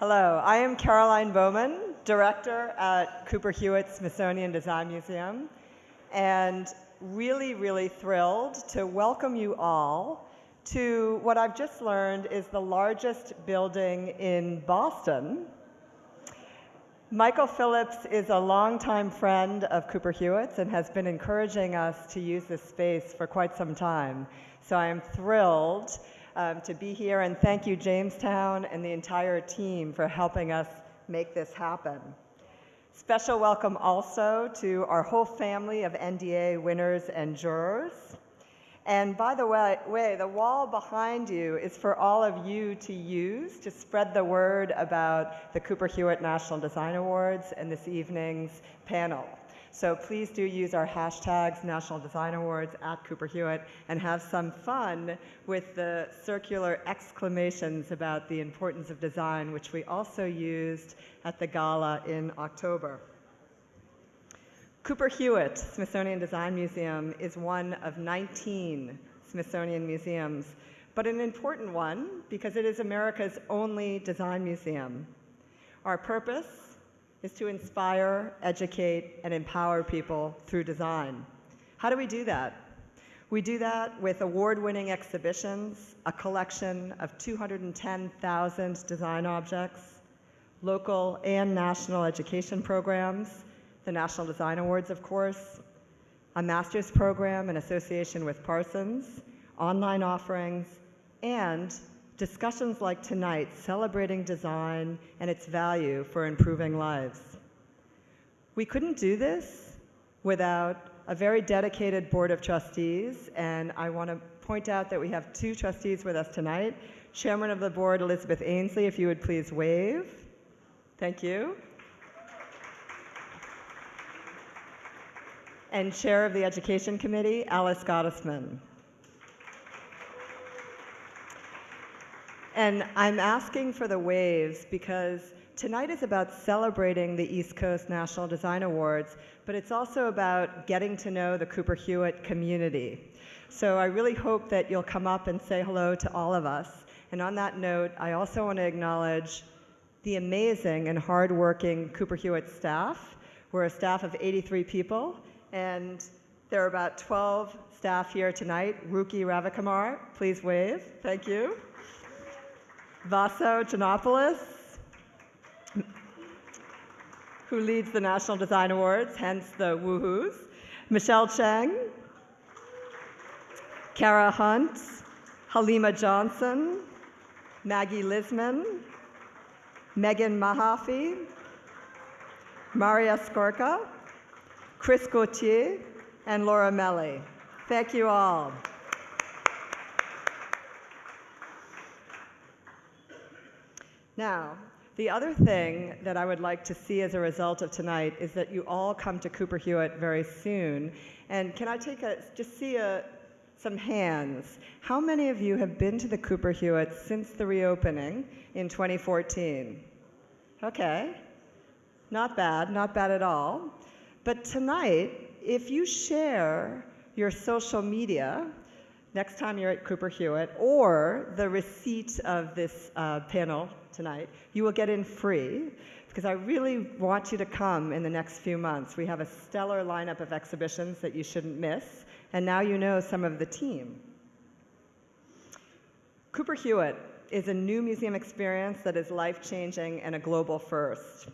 Hello, I am Caroline Baumann, director at Cooper Hewitt Smithsonian Design Museum, and really, really thrilled to welcome you all to what I've just learned is the largest building in Boston. Michael Phillips is a longtime friend of Cooper Hewitt's and has been encouraging us to use this space for quite some time. So I am thrilled um, to be here and thank you Jamestown and the entire team for helping us make this happen. Special welcome also to our whole family of NDA winners and jurors. And by the way, way, the wall behind you is for all of you to use to spread the word about the Cooper Hewitt National Design Awards and this evening's panel. So please do use our hashtags, National Design Awards at Cooper Hewitt, and have some fun with the circular exclamations about the importance of design, which we also used at the gala in October. Cooper Hewitt Smithsonian Design Museum is one of 19 Smithsonian museums, but an important one because it is America's only design museum. Our purpose is to inspire, educate, and empower people through design. How do we do that? We do that with award-winning exhibitions, a collection of 210,000 design objects, local and national education programs, the National Design Awards, of course, a master's program in association with Parsons, online offerings, and discussions like tonight celebrating design and its value for improving lives. We couldn't do this without a very dedicated board of trustees, and I want to point out that we have two trustees with us tonight. Chairman of the board, Elizabeth Ainslie, if you would please wave. Thank you. And Chair of the Education Committee, Alice Gottesman. And I'm asking for the waves because tonight is about celebrating the East Coast National Design Awards, but it's also about getting to know the Cooper Hewitt community. So I really hope that you'll come up and say hello to all of us. And on that note, I also want to acknowledge the amazing and hardworking Cooper Hewitt staff. We're a staff of 83 people, and there are about 12 staff here tonight. Ruki Ravikumar, please wave. Thank you. Vaso Janopoulos, who leads the National Design Awards, hence the woohoos. Michelle Cheng, Kara Hunt, Halima Johnson, Maggie Lisman, Megan Mahaffey, Maria Skorka, Chris Gauthier, and Laura Melly. Thank you all. Now, the other thing that I would like to see as a result of tonight is that you all come to Cooper Hewitt very soon. And can I take a, just see a, some hands. How many of you have been to the Cooper Hewitt since the reopening in 2014? Okay, not bad, not bad at all. But tonight, if you share your social media, next time you're at Cooper Hewitt, or the receipt of this uh, panel tonight, you will get in free because I really want you to come in the next few months. We have a stellar lineup of exhibitions that you shouldn't miss, and now you know some of the team. Cooper Hewitt is a new museum experience that is life-changing and a global first.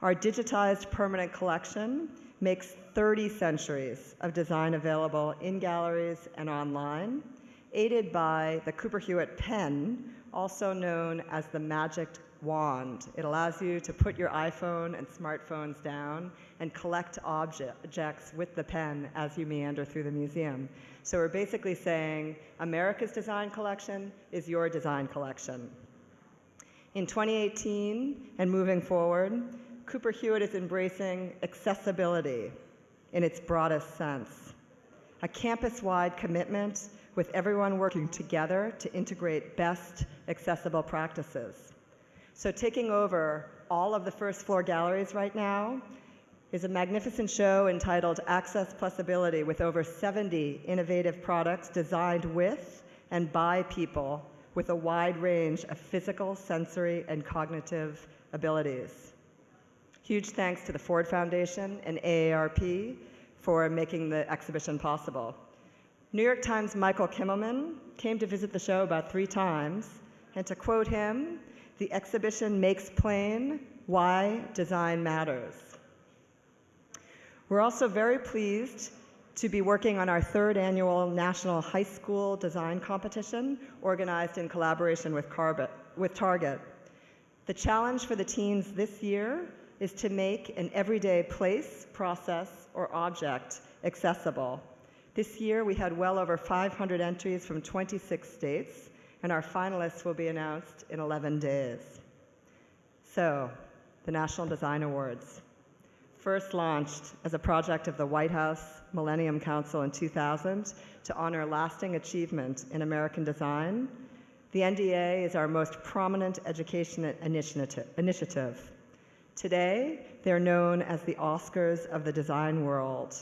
Our digitized permanent collection makes 30 centuries of design available in galleries and online, aided by the Cooper Hewitt pen, also known as the magic wand. It allows you to put your iPhone and smartphones down and collect objects with the pen as you meander through the museum. So we're basically saying America's design collection is your design collection. In 2018 and moving forward, Cooper Hewitt is embracing accessibility in its broadest sense, a campus-wide commitment with everyone working together to integrate best accessible practices. So taking over all of the first floor galleries right now is a magnificent show entitled Access Plus Ability with over 70 innovative products designed with and by people with a wide range of physical, sensory, and cognitive abilities. Huge thanks to the Ford Foundation and AARP for making the exhibition possible. New York Times' Michael Kimmelman came to visit the show about three times, and to quote him, the exhibition makes plain why design matters. We're also very pleased to be working on our third annual National High School Design Competition, organized in collaboration with, with Target. The challenge for the teens this year is to make an everyday place, process, or object accessible. This year we had well over 500 entries from 26 states, and our finalists will be announced in 11 days. So, the National Design Awards. First launched as a project of the White House Millennium Council in 2000 to honor lasting achievement in American design, the NDA is our most prominent education initiative. Today, they're known as the Oscars of the design world,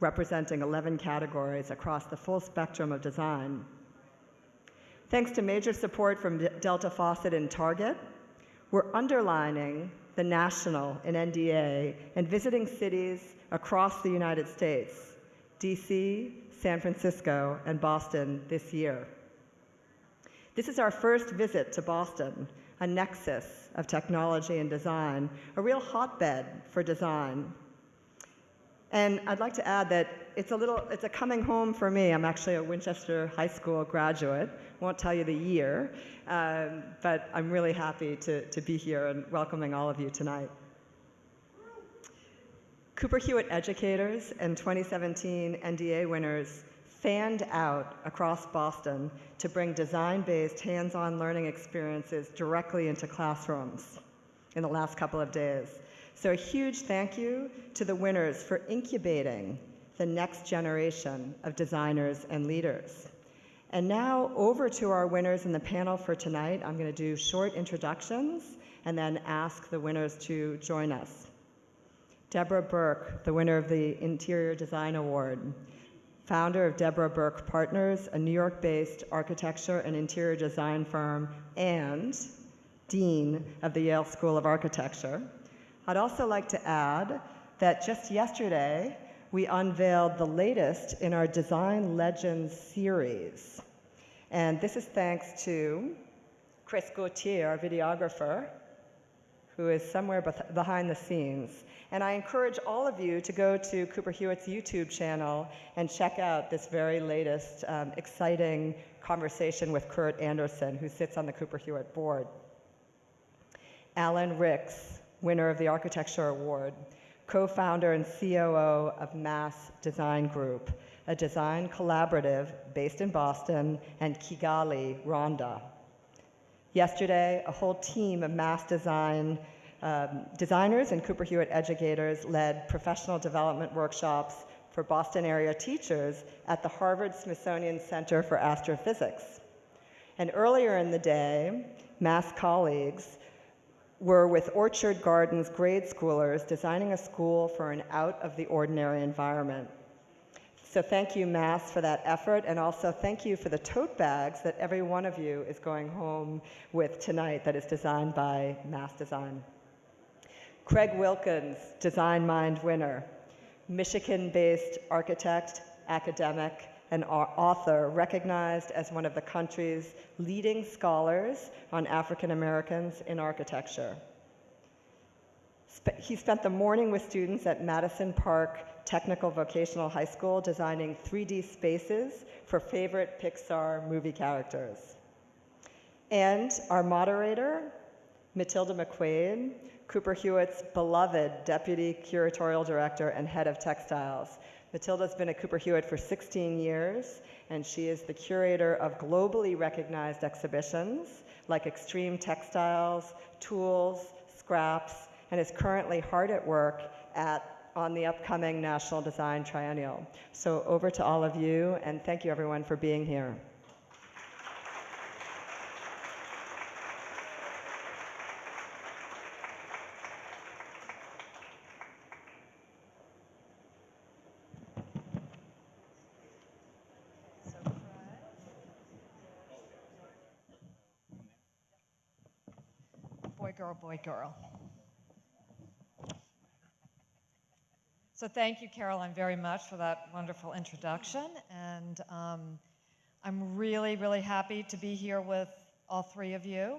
representing 11 categories across the full spectrum of design. Thanks to major support from Delta Faucet and Target, we're underlining the national in NDA and visiting cities across the United States, DC, San Francisco, and Boston this year. This is our first visit to Boston, a nexus of technology and design, a real hotbed for design. And I'd like to add that it's a little, it's a coming home for me. I'm actually a Winchester High School graduate. Won't tell you the year, um, but I'm really happy to, to be here and welcoming all of you tonight. Cooper Hewitt educators and 2017 NDA winners fanned out across Boston to bring design-based hands-on learning experiences directly into classrooms in the last couple of days. So a huge thank you to the winners for incubating the next generation of designers and leaders. And now over to our winners in the panel for tonight. I'm going to do short introductions and then ask the winners to join us. Deborah Berke, the winner of the Interior Design Award, founder of Deborah Berke Partners, a New York-based architecture and interior design firm, and dean of the Yale School of Architecture. I'd also like to add that just yesterday, we unveiled the latest in our Design Legends series. And this is thanks to Chris Gauthier, our videographer, who is somewhere behind the scenes. And I encourage all of you to go to Cooper Hewitt's YouTube channel and check out this very latest um, exciting conversation with Kurt Andersen, who sits on the Cooper Hewitt board. Alan Ricks, winner of the Architecture Award, co-founder and COO of Mass Design Group, a design collaborative based in Boston and Kigali, Rwanda. Yesterday, a whole team of mass design um, designers and Cooper Hewitt educators led professional development workshops for Boston area teachers at the Harvard Smithsonian Center for Astrophysics. And earlier in the day, Mass colleagues were with Orchard Gardens grade schoolers designing a school for an out of the ordinary environment. So thank you, Mass, for that effort, and also thank you for the tote bags that every one of you is going home with tonight that is designed by Mass Design. Craig Wilkins, Design Mind winner, Michigan-based architect, academic, and author recognized as one of the country's leading scholars on African Americans in architecture. He spent the morning with students at Madison Park Technical Vocational High School designing 3D spaces for favorite Pixar movie characters. And our moderator, Matilda McQuaid, Cooper Hewitt's beloved Deputy Curatorial Director and Head of Textiles, Matilda's been at Cooper Hewitt for 16 years, and she is the curator of globally recognized exhibitions like Extreme Textiles, Tools, Scraps, and is currently hard at work at, on the upcoming National Design Triennial. So over to all of you, and thank you everyone for being here. girl, boy, girl. So thank you, Caroline, very much for that wonderful introduction. And um, I'm really, really happy to be here with all three of you.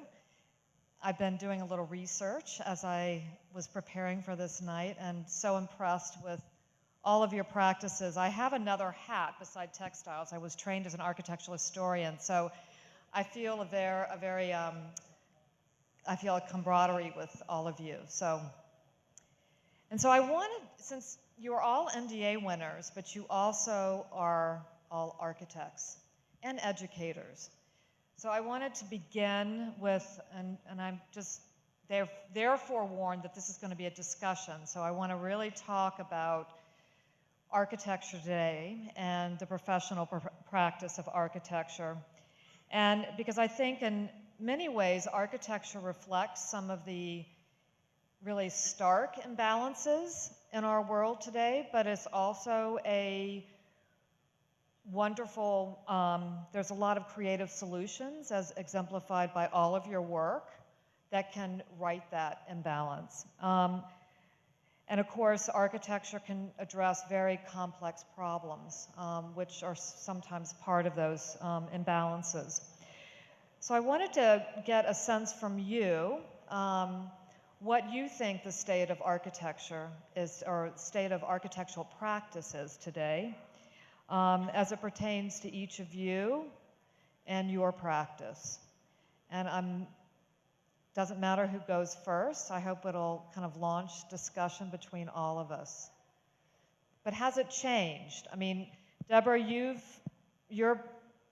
I've been doing a little research as I was preparing for this night and so impressed with all of your practices. I have another hat beside textiles. I was trained as an architectural historian, so I feel a, ver- a very, um, I feel a camaraderie with all of you. So, and so I wanted, since you are all NDA winners, but you also are all architects and educators. So I wanted to begin with, and, and I'm just there, therefore warned that this is going to be a discussion. So I want to really talk about architecture today and the professional pr- practice of architecture. And because I think in many ways architecture reflects some of the really stark imbalances in our world today, but it's also a wonderful, um, there's a lot of creative solutions as exemplified by all of your work that can right that imbalance. Um, and of course, architecture can address very complex problems, um, which are sometimes part of those um, imbalances. So I wanted to get a sense from you um, what you think the state of architecture is, or state of architectural practice is today, um, as it pertains to each of you and your practice. And I'm doesn't matter who goes first. I hope it'll kind of launch discussion between all of us. But has it changed? I mean, Deborah, you've your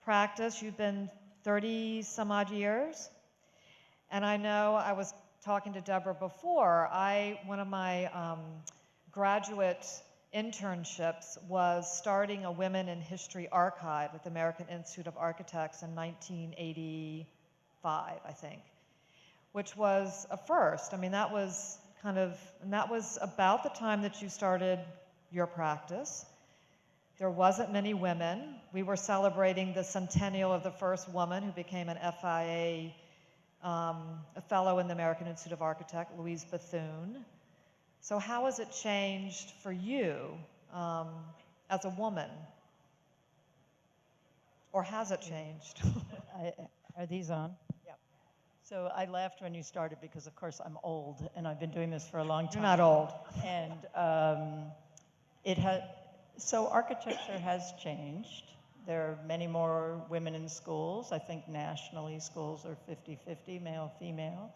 practice, you've been 30 some odd years. And I know I was talking to Deborah before. I one of my um, graduate internships was starting a Women in History archive at the American Institute of Architects in 1985, I think which was a first. I mean, that was kind of, and that was about the time that you started your practice. There wasn't many women. We were celebrating the centennial of the first woman who became an FIA, um, a fellow in the American Institute of Architects, Louise Bethune. So, how has it changed for you um, as a woman? Or has it changed? I, are these on? Yeah. So I laughed when you started because, of course, I'm old and I've been doing this for a long time. You're not old. And um, it has. So architecture has changed. There are many more women in schools. I think nationally schools are 50-50, male, female.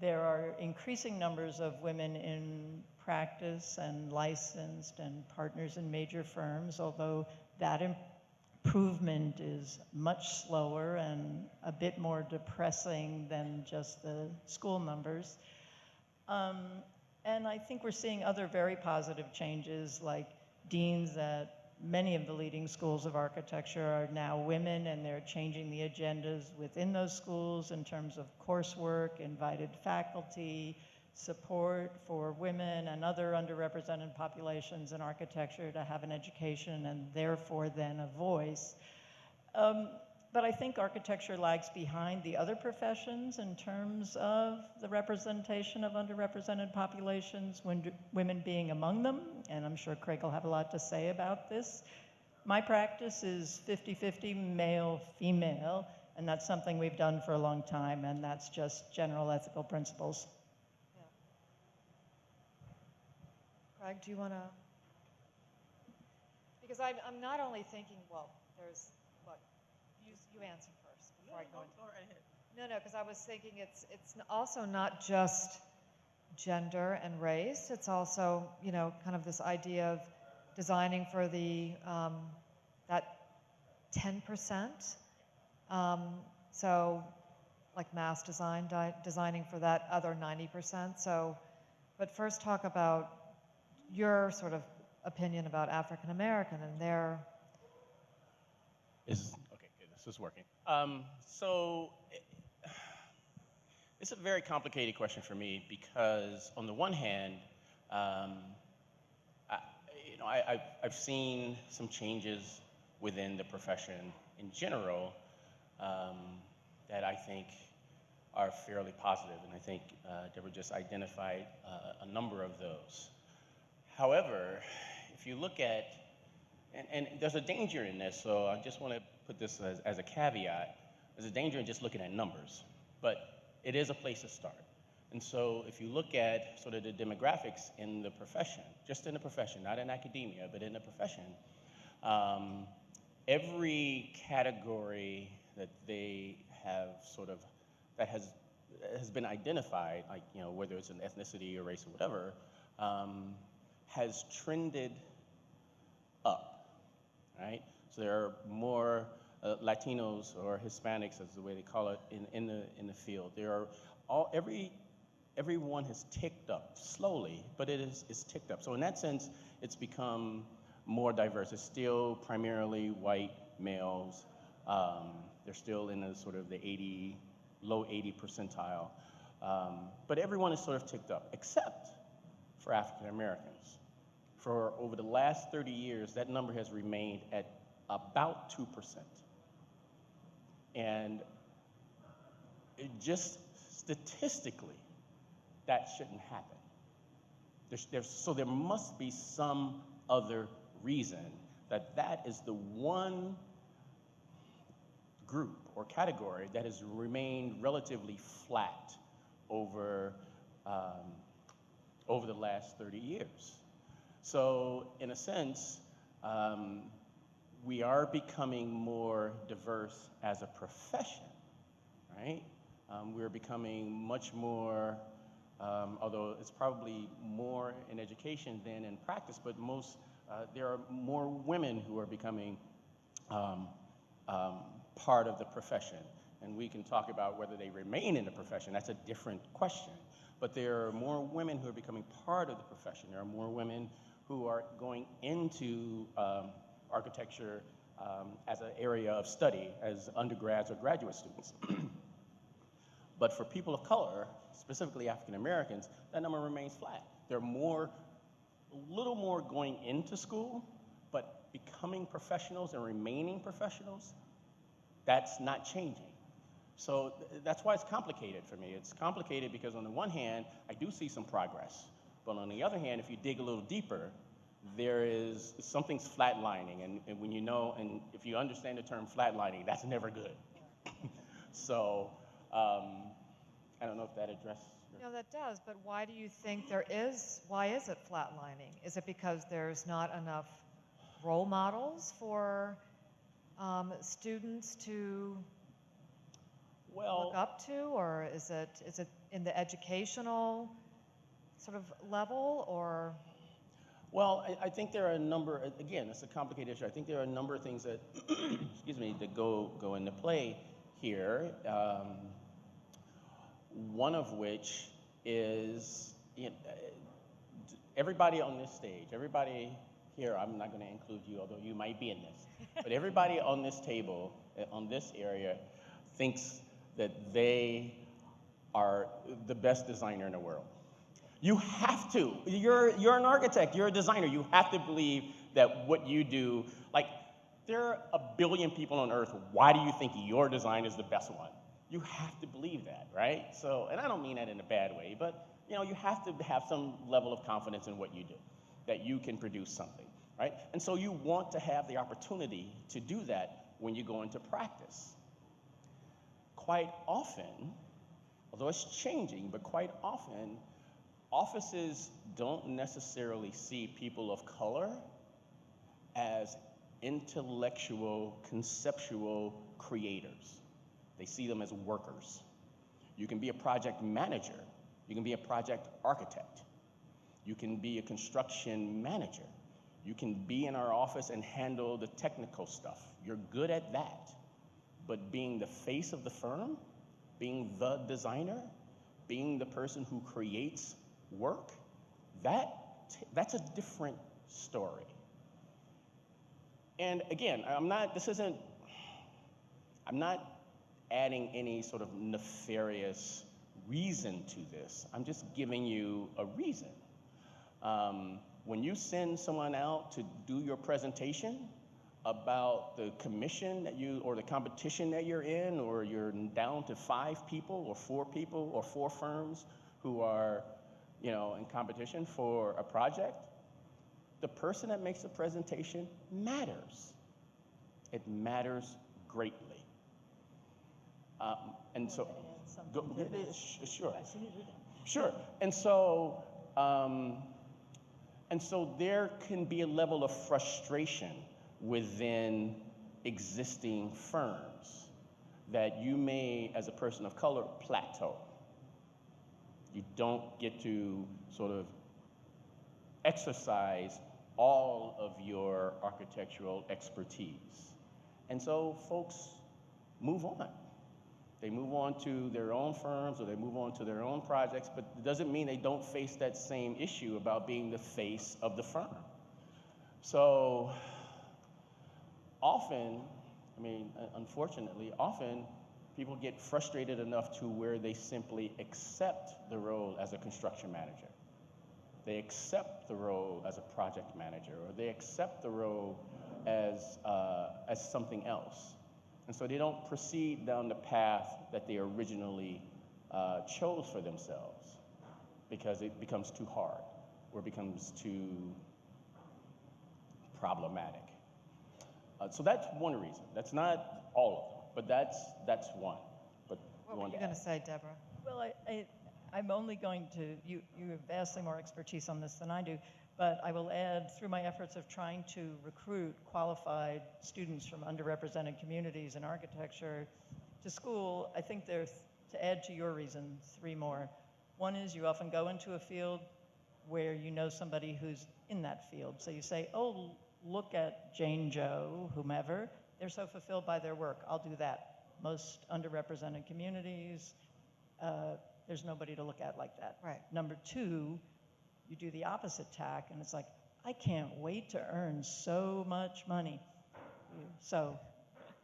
There are increasing numbers of women in practice and licensed and partners in major firms, although that improvement is much slower and a bit more depressing than just the school numbers. Um, and I think we're seeing other very positive changes, like deans at many of the leading schools of architecture are now women, and they're changing the agendas within those schools in terms of coursework, invited faculty, support for women and other underrepresented populations in architecture to have an education and therefore then a voice. Um, but I think architecture lags behind the other professions in terms of the representation of underrepresented populations, when, women being among them, and I'm sure Craig will have a lot to say about this. My practice is 50 50 male female, and that's something we've done for a long time, and that's just general ethical principles. Craig, do you want to? Because I'm, I'm not only thinking, well, there's, you, you answer first before I go into. No, no, because I was thinking it's, it's also not just gender and race. It's also, you know, kind of this idea of designing for the, um, that 10%. Um, so, like mass design, di- designing for that other 90%. So, but first talk about your sort of opinion about African American and their Is okay. Good. This is working. Um, so it, it's a very complicated question for me because on the one hand, um, I, you know, I, I've, I've seen some changes within the profession in general um, that I think are fairly positive, and I think uh, Deborah just identified uh, a number of those. However, if you look at, and, and there's a danger in this, so I just want to put this as, as a caveat. There's a danger in just looking at numbers, but it is a place to start. And so if you look at sort of the demographics in the profession, just in the profession, not in academia, but in the profession, um, every category that they have sort of, that has, has been identified, like, you know, whether it's an ethnicity or race or whatever, um, has trended up, right? So there are more uh, Latinos or Hispanics, as the way they call it, in, in, the, in the field. There are all, every, everyone has ticked up slowly, but it is it's ticked up. So in that sense, it's become more diverse. It's still primarily white males. Um, they're still in the sort of the 80, low 80 percentile. Um, but everyone is sort of ticked up, except for African Americans. For over the last 30 years, that number has remained at about 2%. And just statistically, that shouldn't happen. There's, there's, so there must be some other reason that that is the one group or category that has remained relatively flat over, um, over the last 30 years. So, in a sense, um, we are becoming more diverse as a profession, right? Um, we're becoming much more, um, although it's probably more in education than in practice, but most, uh, there are more women who are becoming um, um, part of the profession. And we can talk about whether they remain in the profession, that's a different question. But there are more women who are becoming part of the profession. There are more women who are going into um, architecture um, as an area of study as undergrads or graduate students. but for people of color, specifically African Americans, that number remains flat. There are more, a little more going into school, but becoming professionals and remaining professionals, that's not changing. So th- that's why it's complicated for me. It's complicated because on the one hand, I do see some progress. But on the other hand, if you dig a little deeper, there is something's flatlining. And, and when you know, and if you understand the term flatlining, that's never good. so um, I don't know if that addresses. No, that does, but why do you think there is, why is it flatlining? Is it because there's not enough role models for um, students to well, look up to, or is it, is it in the educational sort of level, or? Well, I, I think there are a number, again, it's a complicated issue. I think there are a number of things that, excuse me, that go, go into play here. Um, one of which is you know, everybody on this stage, everybody here, I'm not going to include you, although you might be in this, but everybody on this table, uh, on this area, thinks that they are the best designer in the world. You have to. You're, you're an architect, you're a designer. You have to believe that what you do, like, there are a billion people on earth. Why do you think your design is the best one? You have to believe that, right? So, and I don't mean that in a bad way, but you know, you have to have some level of confidence in what you do, that you can produce something, right? And so you want to have the opportunity to do that when you go into practice. Quite often, although it's changing, but quite often, offices don't necessarily see people of color as intellectual, conceptual creators. They see them as workers. You can be a project manager, you can be a project architect, you can be a construction manager, you can be in our office and handle the technical stuff. You're good at that. But being the face of the firm, being the designer, being the person who creates work, that, that's a different story. And again, I'm not, this isn't, I'm not adding any sort of nefarious reason to this. I'm just giving you a reason. Um, when you send someone out to do your presentation, about the commission that you, or the competition that you're in, or you're down to five people, or four people, or four firms who are, you know, in competition for a project, the person that makes the presentation matters. It matters greatly. Um, and so, go, yeah, sure. Sure. And so, um, and so there can be a level of frustration within existing firms that you may, as a person of color, plateau. You don't get to sort of exercise all of your architectural expertise. And so folks move on. They move on to their own firms or they move on to their own projects, but it doesn't mean they don't face that same issue about being the face of the firm. So often, I mean, unfortunately, often people get frustrated enough to where they simply accept the role as a construction manager. They accept the role as a project manager, or they accept the role as, uh, as something else. And so they don't proceed down the path that they originally uh, chose for themselves because it becomes too hard or becomes too problematic. Uh, so that's one reason. That's not all of them, but that's, that's one. But What were you to going to say, Deborah? Well, I, I, I'm only going to, you, you have vastly more expertise on this than I do, but I will add, through my efforts of trying to recruit qualified students from underrepresented communities in architecture to school, I think there's, to add to your reason, three more. One is you often go into a field where you know somebody who's in that field. So you say, oh, look at Jane Joe, whomever, they're so fulfilled by their work, I'll do that. Most underrepresented communities, uh, there's nobody to look at like that. Right. Number two, you do the opposite tack, and it's like, I can't wait to earn so much money. So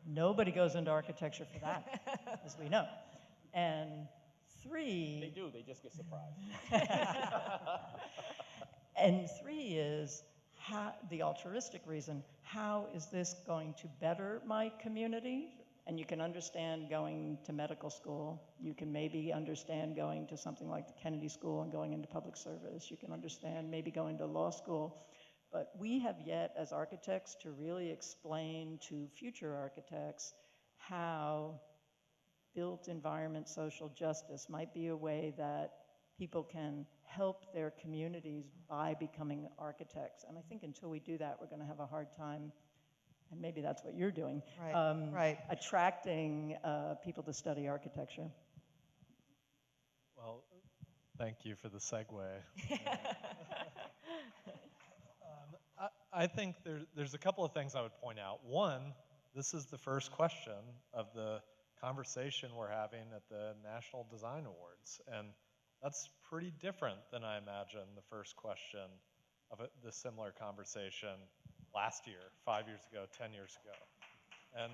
nobody goes into architecture for that, as we know. And three. They do, they just get surprised. and three is how, the altruistic reason. How is this going to better my community? And you can understand going to medical school. You can maybe understand going to something like the Kennedy School and going into public service. You can understand maybe going to law school. But we have yet, as architects, to really explain to future architects how built environment social justice might be a way that people can help their communities by becoming architects. And I think until we do that, we're going to have a hard time, and maybe that's what you're doing, Right, um, right. attracting uh, people to study architecture. Well, thank you for the segue. um, I, I think there, there's a couple of things I would point out. One, this is the first question of the conversation we're having at the National Design Awards. And that's pretty different than I imagine the first question of a, the similar conversation last year, five years ago, 10 years ago. And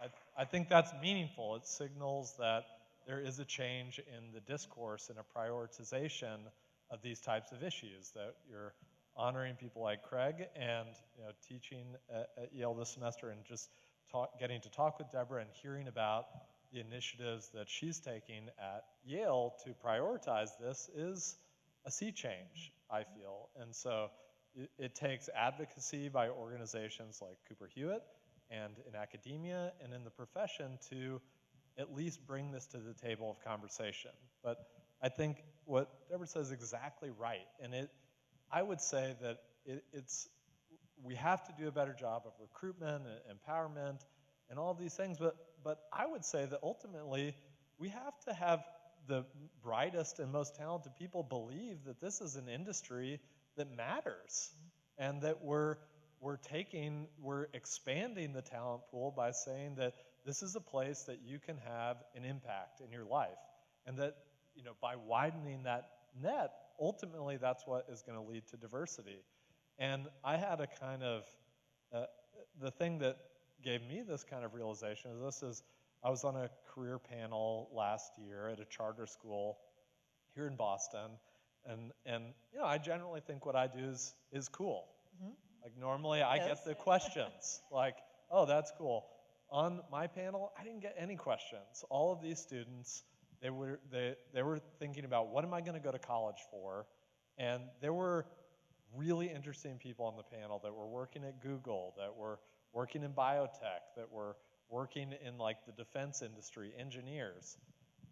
I, I think that's meaningful. It signals that there is a change in the discourse and a prioritization of these types of issues, that you're honoring people like Craig and you know, teaching at, at Yale this semester and just talk, getting to talk with Deborah and hearing about the initiatives that she's taking at Yale to prioritize this is a sea change, I mm-hmm. feel. And so it, it takes advocacy by organizations like Cooper Hewitt and in academia and in the profession to at least bring this to the table of conversation. But I think what Deborah says is exactly right. And it, I would say that it, it's, we have to do a better job of recruitment and empowerment and all these things. But, but I would say that ultimately we have to have the brightest and most talented people believe that this is an industry that matters and that we're, we're taking, we're expanding the talent pool by saying that this is a place that you can have an impact in your life. And that, you know, by widening that net, ultimately that's what is going to lead to diversity. And I had a kind of, uh, the thing that gave me this kind of realization is this is, I was on a career panel last year at a charter school here in Boston. And, and you know, I generally think what I do is, is cool. I Like normally I Yes. get the questions, like, oh, that's cool. On my panel, I didn't get any questions. All of these students, they were they, they were thinking about what am I going to go to college for, and there were really interesting people on the panel that were working at Google, that were working in biotech, that were working in like the defense industry, engineers.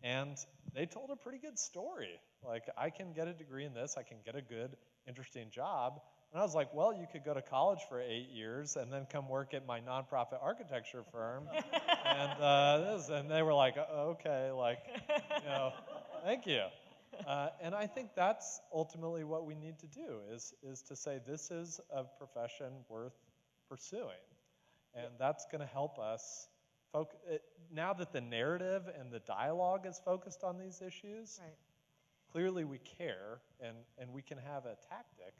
And they told a pretty good story. Like, I can get a degree in this, I can get a good, interesting job. And I was like, well, you could go to college for eight years and then come work at my nonprofit architecture firm. and, uh, this, and they were like, "Uh, okay, like, you know, thank you. Uh, and I think that's ultimately what we need to do is, is to say this is a profession worth pursuing. And that's going to help us. Foc- it, now that the narrative and the dialogue is focused on these issues, Right. clearly we care and, and we can have a tactic,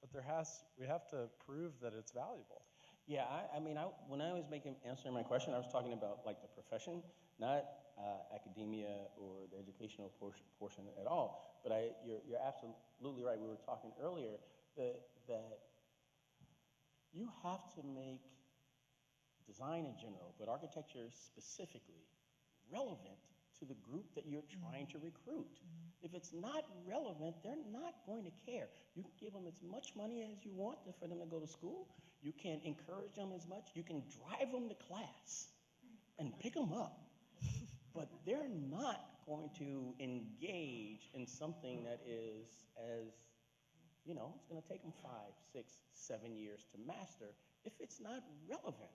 but there has, we have to prove that it's valuable. Yeah, I, I mean, I, when I was making answering my question, I was talking about like the profession, not uh, academia or the educational portion, portion at all. But I, you're, you're absolutely right. We were talking earlier that, that you have to make design in general, but architecture specifically, relevant to the group that you're mm-hmm. trying to recruit. Mm-hmm. If it's not relevant, they're not going to care. You can give them as much money as you want for them to go to school. You can encourage them as much. You can drive them to class and pick them up. But they're not going to engage in something that is as, you know, it's going to take them five, six, seven years to master if it's not relevant.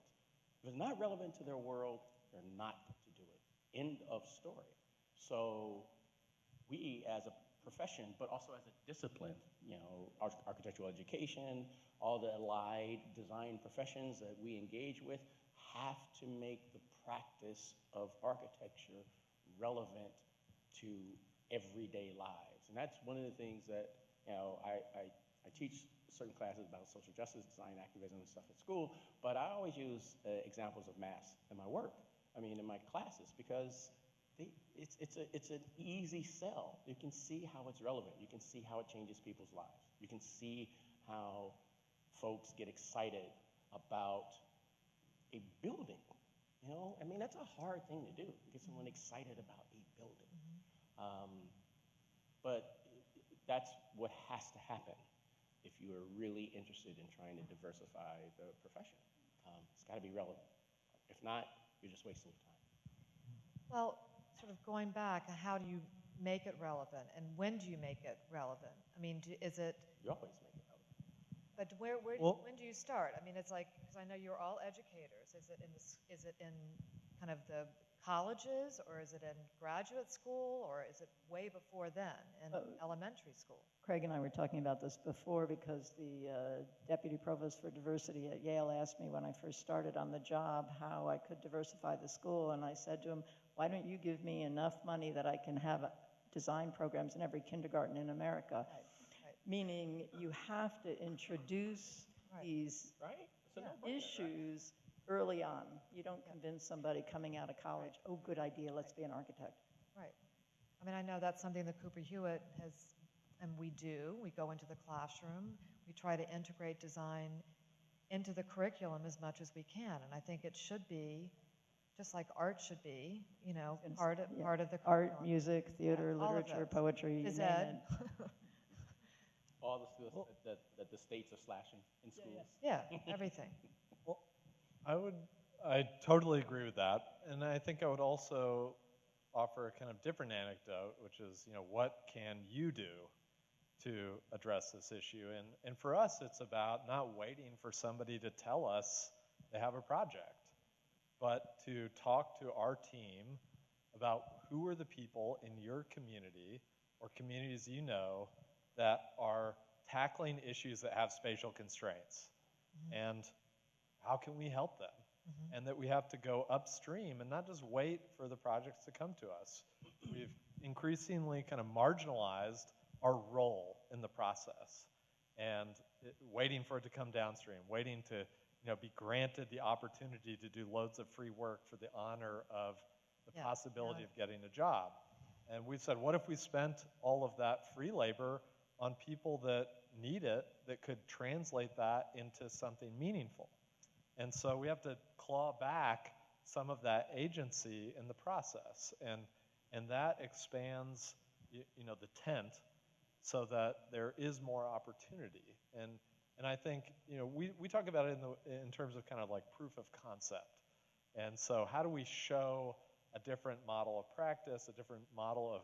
If it's not relevant to their world, they're not going to do it. End of story. So we as a profession, but also as a discipline, you know, architectural education, all the allied design professions that we engage with have to make the practice of architecture relevant to everyday lives. And that's one of the things that, you know, I, I, I teach certain classes about social justice, design activism and stuff at school, but I always use uh, examples of mass in my work. I mean, in my classes, because they, it's, it's, a, it's an easy sell. You can see how it's relevant. You can see how it changes people's lives. You can see how folks get excited about a building. You know, I mean, that's a hard thing to do, get someone excited about a building. Um, but that's what has to happen if you are really interested in trying to diversify the profession. Um, it's got to be relevant. If not, you're just wasting your time. Well, sort of going back, how do you make it relevant, and when do you make it relevant? I mean, do, is it? You always make. But where, where, Well- when do you start? I mean, it's like, because I know you're all educators. Is it in this, is it in kind of the colleges, or is it in graduate school, or is it way before then in Uh, elementary school? Craig and I were talking about this before because the uh, deputy provost for diversity at Yale asked me when I first started on the job how I could diversify the school, and I said to him, "Why don't you give me enough money that I can have uh, design programs in every kindergarten in America?" right. Meaning you have to introduce these Right? It's a Yeah. no-brainer, right? issues early on. You don't convince somebody coming out of college, "Oh, good idea, let's be an architect." Right. I mean, I know that's something that Cooper Hewitt has, and we do. We go into the classroom. We try to integrate design into the curriculum as much as we can. And I think it should be, just like art should be, you know, part of, yeah. part of the curriculum. Art, music, theater, all of literature, poetry, you Phys name ed. it. All the stuff that, that, that the states are slashing in schools. Yeah, everything. Well, I would, I totally agree with that. And I think I would also offer a kind of different anecdote, which is, you know, what can you do to address this issue? And, and for us, it's about not waiting for somebody to tell us they have a project, but to talk to our team about who are the people in your community or communities you know that are tackling issues that have spatial constraints. Mm-hmm. And how can we help them? Mm-hmm. And that we have to go upstream and not just wait for the projects to come to us. We've increasingly kind of marginalized our role in the process and it, waiting for it to come downstream, waiting to you know, be granted the opportunity to do loads of free work for the honor of the Yeah, possibility yeah. of getting a job. And we've said, what if we spent all of that free labor on people that need it that could translate that into something meaningful. And so we have to claw back some of that agency in the process. And, and that expands, you, you know, the tent so that there is more opportunity. And, and I think, you know, we, we talk about it in, the, in terms of kind of like proof of concept. And so how do we show a different model of practice, a different model of,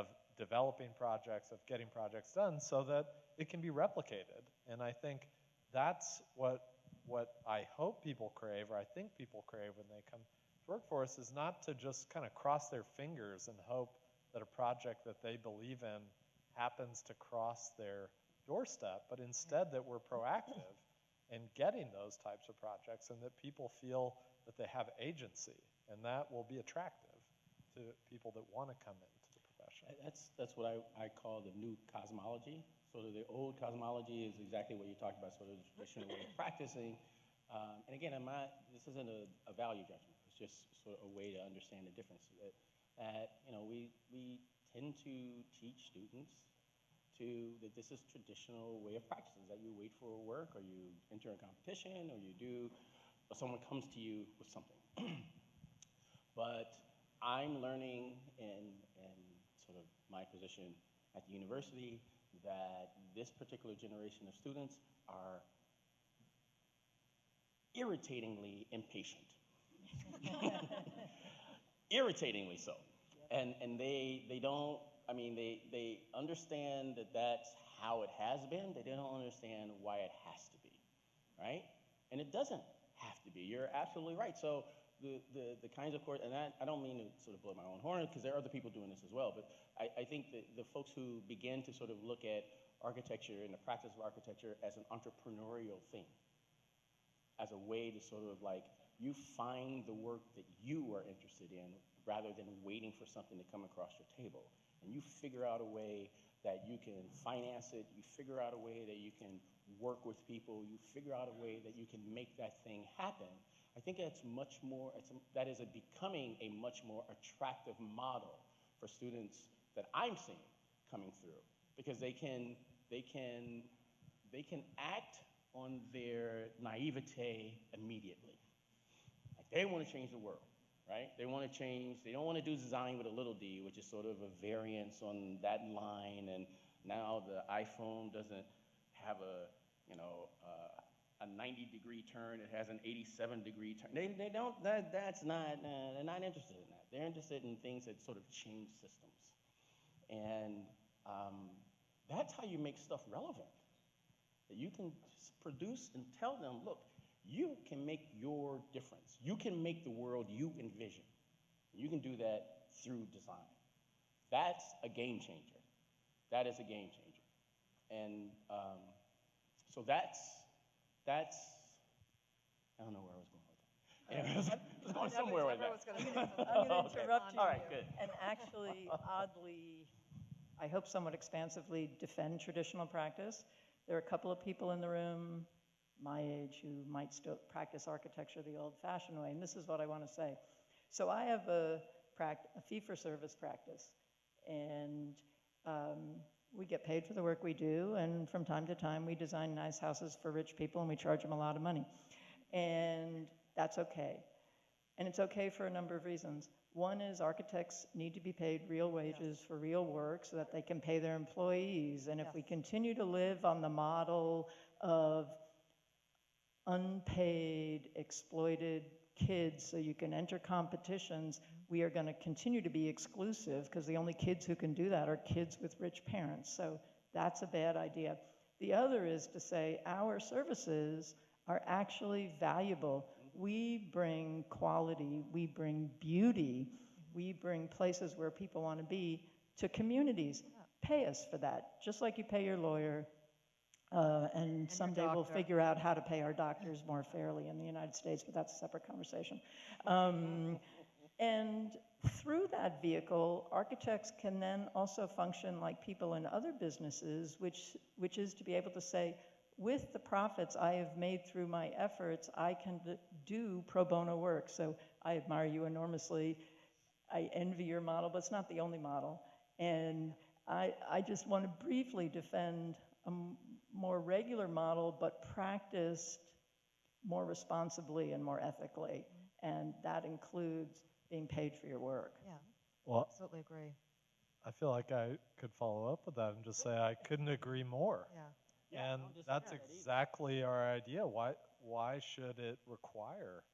of developing projects, of getting projects done so that it can be replicated? And I think that's what, what I hope people crave, or I think people crave when they come to work for us, is not to just kind of cross their fingers and hope that a project that they believe in happens to cross their doorstep, but instead that we're proactive in getting those types of projects and that people feel that they have agency, and that will be attractive to people that want to come. Uh, That's, that's what I, I call the new cosmology. Sort of the old cosmology is exactly what you talked about, sort of the traditional way of practicing. Um, and again, I'm not, this isn't a, a value judgment. It's just sort of a way to understand the difference. That, that you know, we, we tend to teach students to that this is traditional way of practicing. That you wait for work, or you enter a competition, or you do, or someone comes to you with something. but I'm learning of my position at the university that this particular generation of students are irritatingly impatient. irritatingly so. And, and they, they don't, I mean, they, they understand that that's how it has been, they don't understand why it has to be, right? And it doesn't have to be. You're absolutely right. So the, the, kinds of course, and I, I don't mean to sort of blow my own horn because there are other people doing this as well, but I, I think that the folks who begin to sort of look at architecture and the practice of architecture as an entrepreneurial thing, as a way to sort of like, you find the work that you are interested in rather than waiting for something to come across your table. And you figure out a way that you can finance it, you figure out a way that you can work with people, you figure out a way that you can make that thing happen. I think that's much more, that is a becoming a much more attractive model for students that I'm seeing coming through because they can, they can, they can act on their naivete immediately. Like they want to change the world, right? They want to change, they don't want to do design with a little d, which is sort of a variance on that line. And now the iPhone doesn't have a, you know, uh, a 90 degree turn, it has an 87 degree turn. They, they don't, that, that's not, uh, they're not interested in that. They're interested in things that sort of change systems. And um, that's how you make stuff relevant. That you can produce and tell them, look, you can make your difference. You can make the world you envision. You can do that through design. That's a game changer. That is a game changer. And um, so that's, that's, I don't know where I was going with that. Anyway, I was, I was going somewhere with that. I'm going to interrupt you. All right, good. And actually, oddly, I hope somewhat expansively defend traditional practice. There are a couple of people in the room my age who might still practice architecture the old-fashioned way, and this is what I want to say. So I have a, a fee-for-service practice, and um, we get paid for the work we do, and from time to time, we design nice houses for rich people, and we charge them a lot of money. And that's okay. And it's okay for a number of reasons. One is architects need to be paid real wages for real work so that they can pay their employees. And if we continue to live on the model of unpaid, exploited kids so you can enter competitions, we are going to continue to be exclusive because the only kids who can do that are kids with rich parents. So that's a bad idea. The other is to say our services are actually valuable. We bring quality, we bring beauty, we bring places where people want to be to communities. Pay us for that, just like you pay your lawyer, uh, and your someday we'll figure out how to pay our doctors more fairly in the United States, but that's a separate conversation. Um, and through that vehicle, architects can then also function like people in other businesses, which, which is to be able to say, with the profits I have made through my efforts, I can do pro bono work. So I admire you enormously. I envy your model, but it's not the only model. And I, I just want to briefly defend a more regular model, but practiced more responsibly and more ethically. And that includes being paid for your work. Yeah, Well, absolutely agree. I feel like I could follow up with that and just say I couldn't agree more. Yeah. Yeah, and that's with that either. exactly our idea. Why why should it require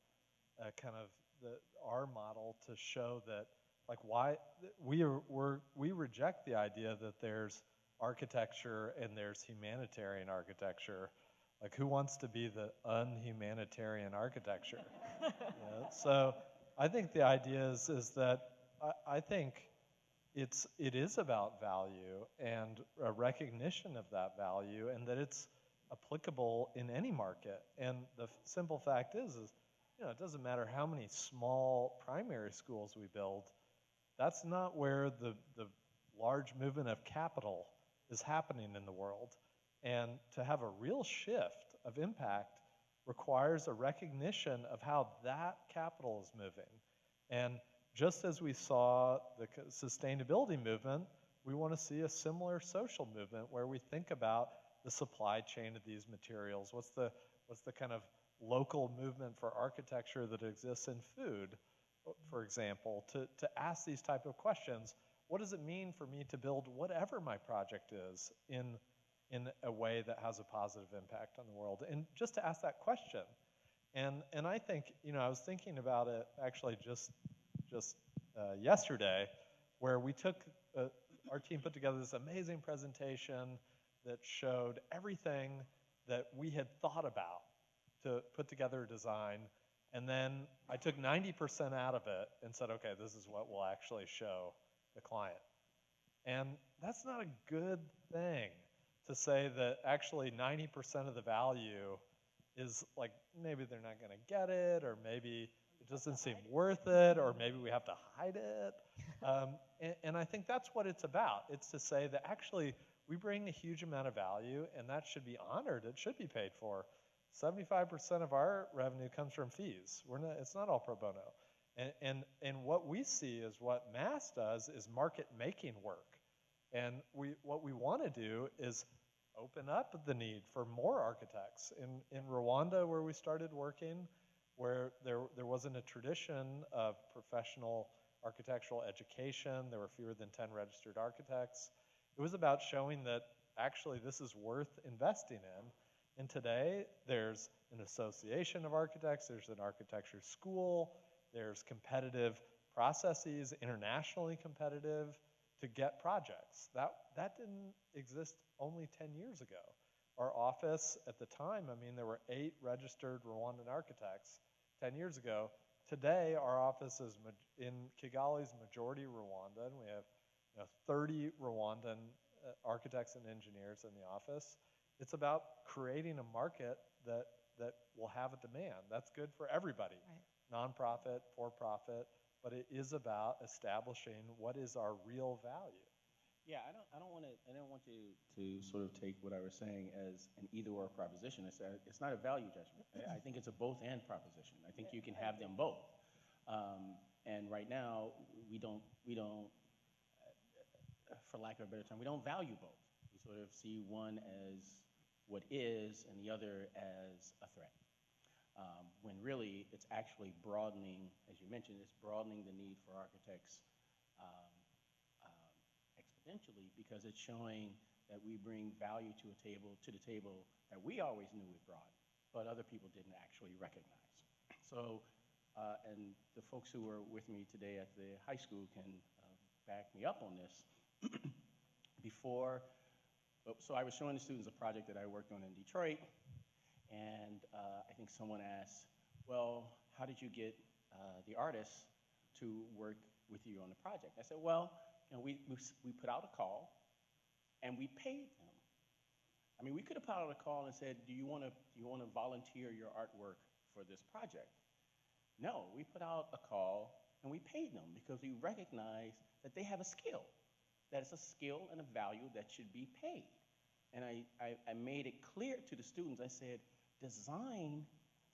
a kind of the our model to show that like why we are we're, we reject the idea that there's architecture and there's humanitarian architecture. Like who wants to be the unhumanitarian architecture? Yeah, so I think the idea is is that I, I think it's it is about value and a recognition of that value and that it's applicable in any market. And the f- simple fact is is you know it doesn't matter how many small primary schools we build that's not where the the large movement of capital is happening in the world. And to have a real shift of impact requires a recognition of how that capital is moving and just as we saw the sustainability movement, we want to see a similar social movement where we think about the supply chain of these materials. What's the, what's the kind of local movement for architecture that exists in food, for example, to, to ask these type of questions. What does it mean for me to build whatever my project is in, in a way that has a positive impact on the world? And just to ask that question. And, and I think, you know, I was thinking about it actually just just uh, yesterday, where we took, uh, our team put together this amazing presentation that showed everything that we had thought about to put together a design. And then I took 90% out of it and said, okay, this is what we'll actually show the client. And that's not a good thing to say that actually 90% of the value is like maybe they're not going to get it, or maybe it doesn't seem worth it, or maybe we have to hide it. Um, and, and I think that's what it's about. It's to say that actually we bring a huge amount of value, and that should be honored. It should be paid for. 75% of our revenue comes from fees. We're not, it's not all pro bono. And, and, and what we see is what Mass does is market making work. And we, what we want to do is open up the need for more architects. In, in Rwanda, where we started working, where there, there wasn't a tradition of professional architectural education, there were fewer than 10 registered architects. It was about showing that actually this is worth investing in. And today, there's an association of architects, there's an architecture school, there's competitive processes, internationally competitive, to get projects. That, that didn't exist only 10 years ago. Our office at the time, I mean, there were eight registered Rwandan architects 10 years ago. Today, our office is in Kigali's majority Rwandan. We have you know, 30 Rwandan uh, architects and engineers in the office. It's about creating a market that, that will have a demand. That's good for everybody nonprofit, for profit, but it is about establishing what is our real value. Yeah, I don't, I don't want to, I don't want to, to sort of take what I was saying as an either-or proposition. It's, a, it's not a value judgment. I, think it's a both-and proposition. I think you can have them both. Um, and right now, we don't, we don't, for lack of a better term, we don't value both. We sort of see one as what is and the other as a threat. When really, it's actually broadening, as you mentioned, it's broadening the need for architects um, um, exponentially because it's showing that we bring value to a table to the table that we always knew we brought, but other people didn't actually recognize. So, uh, and the folks who were with me today at the high school can uh, back me up on this. Before, oh, so I was showing the students a project that I worked on in Detroit, and uh, I think someone asked, "Well, how did you get uh, the artists to work with you on the project?" I said, "Well, you know, we, we, we put out a call and we paid them. I mean, we could have put out a call and said, do you want to, you want to volunteer your artwork for this project? No, we put out a call and we paid them because we recognize that they have a skill. That it's a skill and a value that should be paid. And I, I, I made it clear to the students, I said, design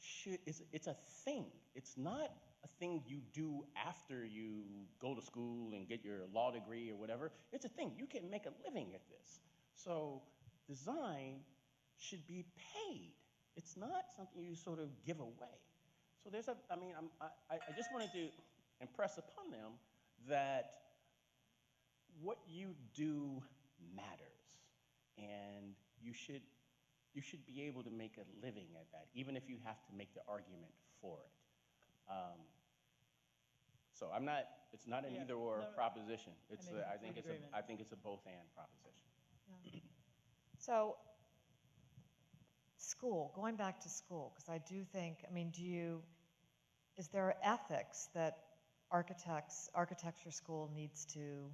should, it's, it's a thing. It's not a thing you do after you go to school and get your law degree or whatever. It's a thing. You can make a living at this. So design should be paid. It's not something you sort of give away. So there's a, I mean, I'm, I, I just wanted to impress upon them that what you do matters, and you should, you should be able to make a living at that, even if you have to make the argument for it. Um, so I'm not, it's not an Yeah, either-or no, no. proposition. It's, mean, a- I think it's a. I think it's a both-and proposition. So, school, going back to school, because I do think, I mean, do you, is there ethics that architects, architecture school needs to,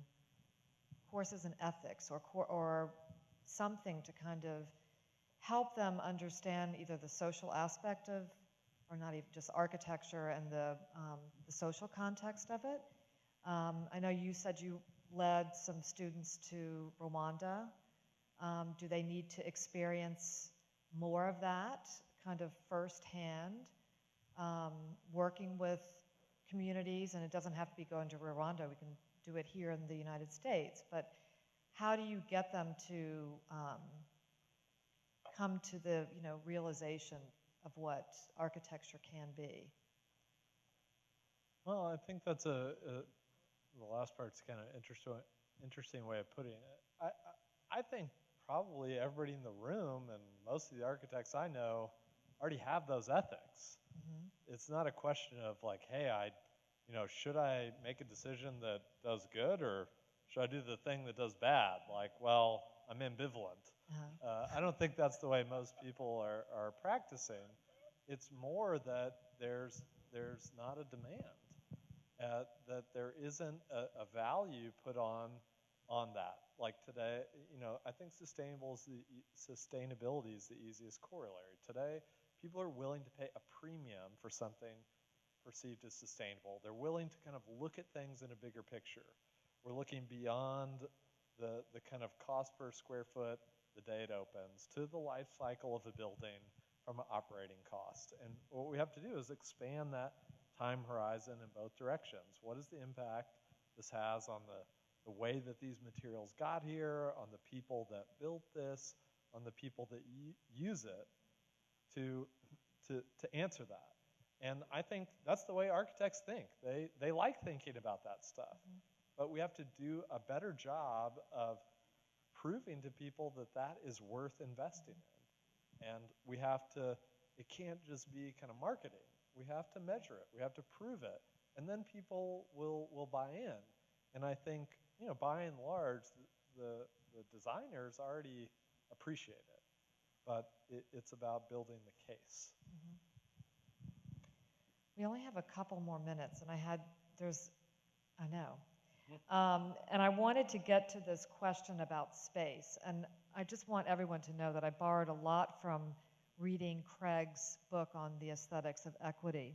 courses in ethics or, or something to kind of help them understand either the social aspect of, or not even just architecture and the, um, the social context of it? Um, I know you said you led some students to Rwanda. Um, do they need to experience more of that kind of firsthand, um, working with communities? And it doesn't have to be going to Rwanda, we can do it here in the United States. But how do you get them to um, come to the you know, realization of what architecture can be? Well, I think that's a, a the last part's kind of interesting, interesting way of putting it. I, I, I think probably everybody in the room and most of the architects I know already have those ethics. Mm-hmm. It's not a question of like, hey, I, you know, should I make a decision that does good or should I do the thing that does bad? Like, well, I'm ambivalent. Uh-huh. Uh, I don't think that's the way most people are, are practicing. It's more that there's, there's not a demand, uh, that there isn't a, a value put on, on that. Like today, you know, I think sustainable is the, sustainability is the easiest corollary. Today, people are willing to pay a premium for something perceived as sustainable. They're willing to kind of look at things in a bigger picture. We're looking beyond the, the kind of cost per square foot the day it opens to the life cycle of a building from an operating cost. And what we have to do is expand that time horizon in both directions. What is the impact this has on the, the way that these materials got here, on the people that built this, on the people that y- use it to, to, to answer that? And I think that's the way architects think. They, they like thinking about that stuff. Mm-hmm. But we have to do a better job of proving to people that that is worth investing in. And we have to, it can't just be kind of marketing. We have to measure it, we have to prove it, and then people will, will buy in. And I think, you know, by and large, the, the, the designers already appreciate it. But it, it's about building the case. Mm-hmm. We only have a couple more minutes, and I had, there's, I know. Um, and I wanted to get to this question about space. And I just want everyone to know that I borrowed a lot from reading Craig's book on the aesthetics of equity.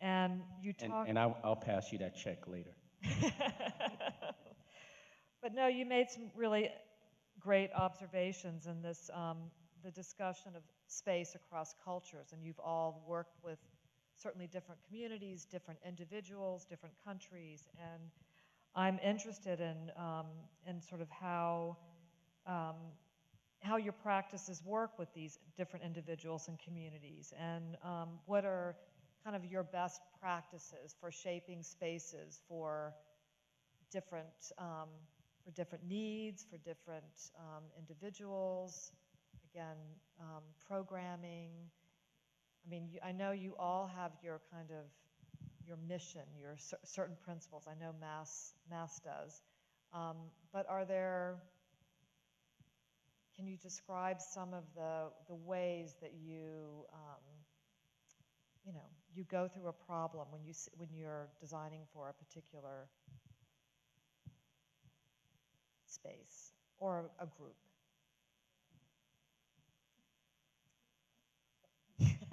And you And, talk. and I'll, I'll pass you that check later. But no, you made some really great observations in this, um, the discussion of space across cultures, and you've all worked with certainly different communities, different individuals, different countries, and I'm interested in, um, in sort of how, um, how your practices work with these different individuals and communities, and um, what are kind of your best practices for shaping spaces for different, um, for different needs, for different um, individuals, again, um, programming. I mean, I know you all have your kind of, your mission, your cer- certain principles. I know Mass, Mass does. Um, but are there, can you describe some of the, the ways that you, um, you know, you go through a problem when you, when you're designing for a particular space or a group?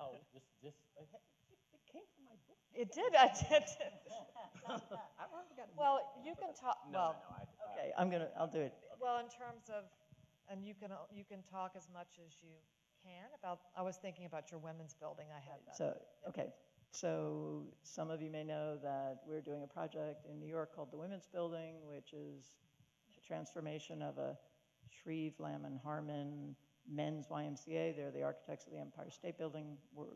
Oh, this, this, it came from my book. It did, I did. I've already got it. Well, you can talk, well, Okay, I'm gonna, I'll do it. well, in terms of, and you can, you can talk as much as you can about, I was thinking about your women's building, I had that. So, okay, so some of you may know that we're doing a project in New York called the Women's Building, which is a transformation of a Shreve, Lamb and Harmon men's YMCA. They're the architects of the Empire State Building. We're,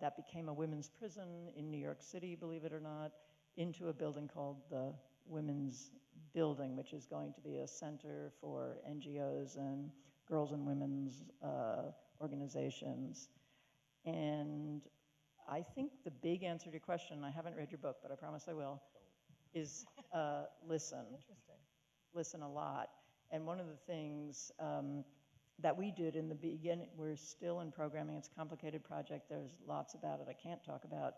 that became a women's prison in New York City, believe it or not, into a building called the Women's Building, which is going to be a center for NGOs and girls and women's uh, organizations. And I think the big answer to your question, I haven't read your book, but I promise I will, is uh, listen. Interesting. Listen a lot. And one of the things um, that we did in the beginning, we're still in programming, it's a complicated project, there's lots about it I can't talk about,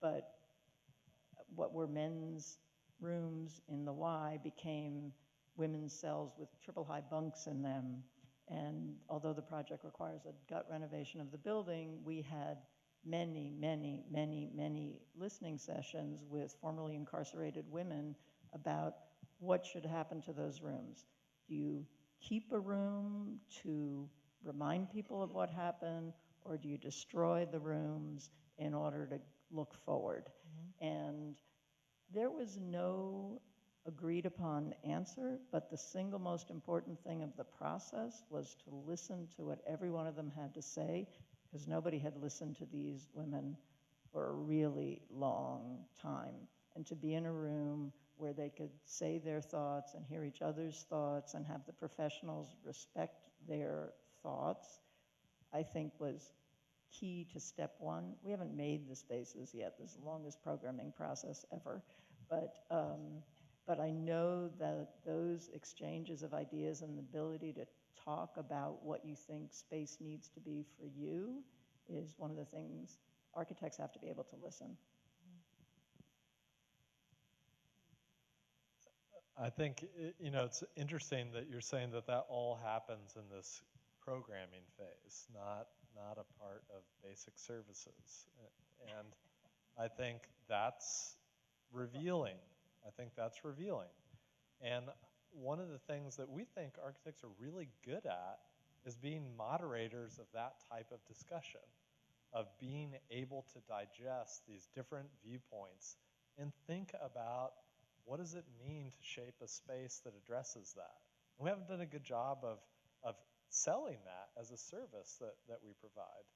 but what were men's rooms in the Y became women's cells with triple high bunks in them. And although the project requires a gut renovation of the building, we had many, many, many, many listening sessions with formerly incarcerated women about what should happen to those rooms. Do you keep a room to remind people of what happened, or do you destroy the rooms in order to look forward? Mm-hmm. And there was no agreed upon answer, but the single most important thing of the process was to listen to what every one of them had to say, because nobody had listened to these women for a really long time. And to be in a room where they could say their thoughts and hear each other's thoughts and have the professionals respect their thoughts, I think was key to step one. We haven't made the spaces yet. This is the longest programming process ever. But, um, but I know that those exchanges of ideas and the ability to talk about what you think space needs to be for you is one of the things architects have to be able to listen. I think, you know, it's interesting that you're saying that that all happens in this programming phase, not, not a part of basic services. And I think that's revealing. I think that's revealing. And one of the things that we think architects are really good at is being moderators of that type of discussion, of being able to digest these different viewpoints and think about what does it mean to shape a space that addresses that? And we haven't done a good job of, of selling that as a service that, that we provide.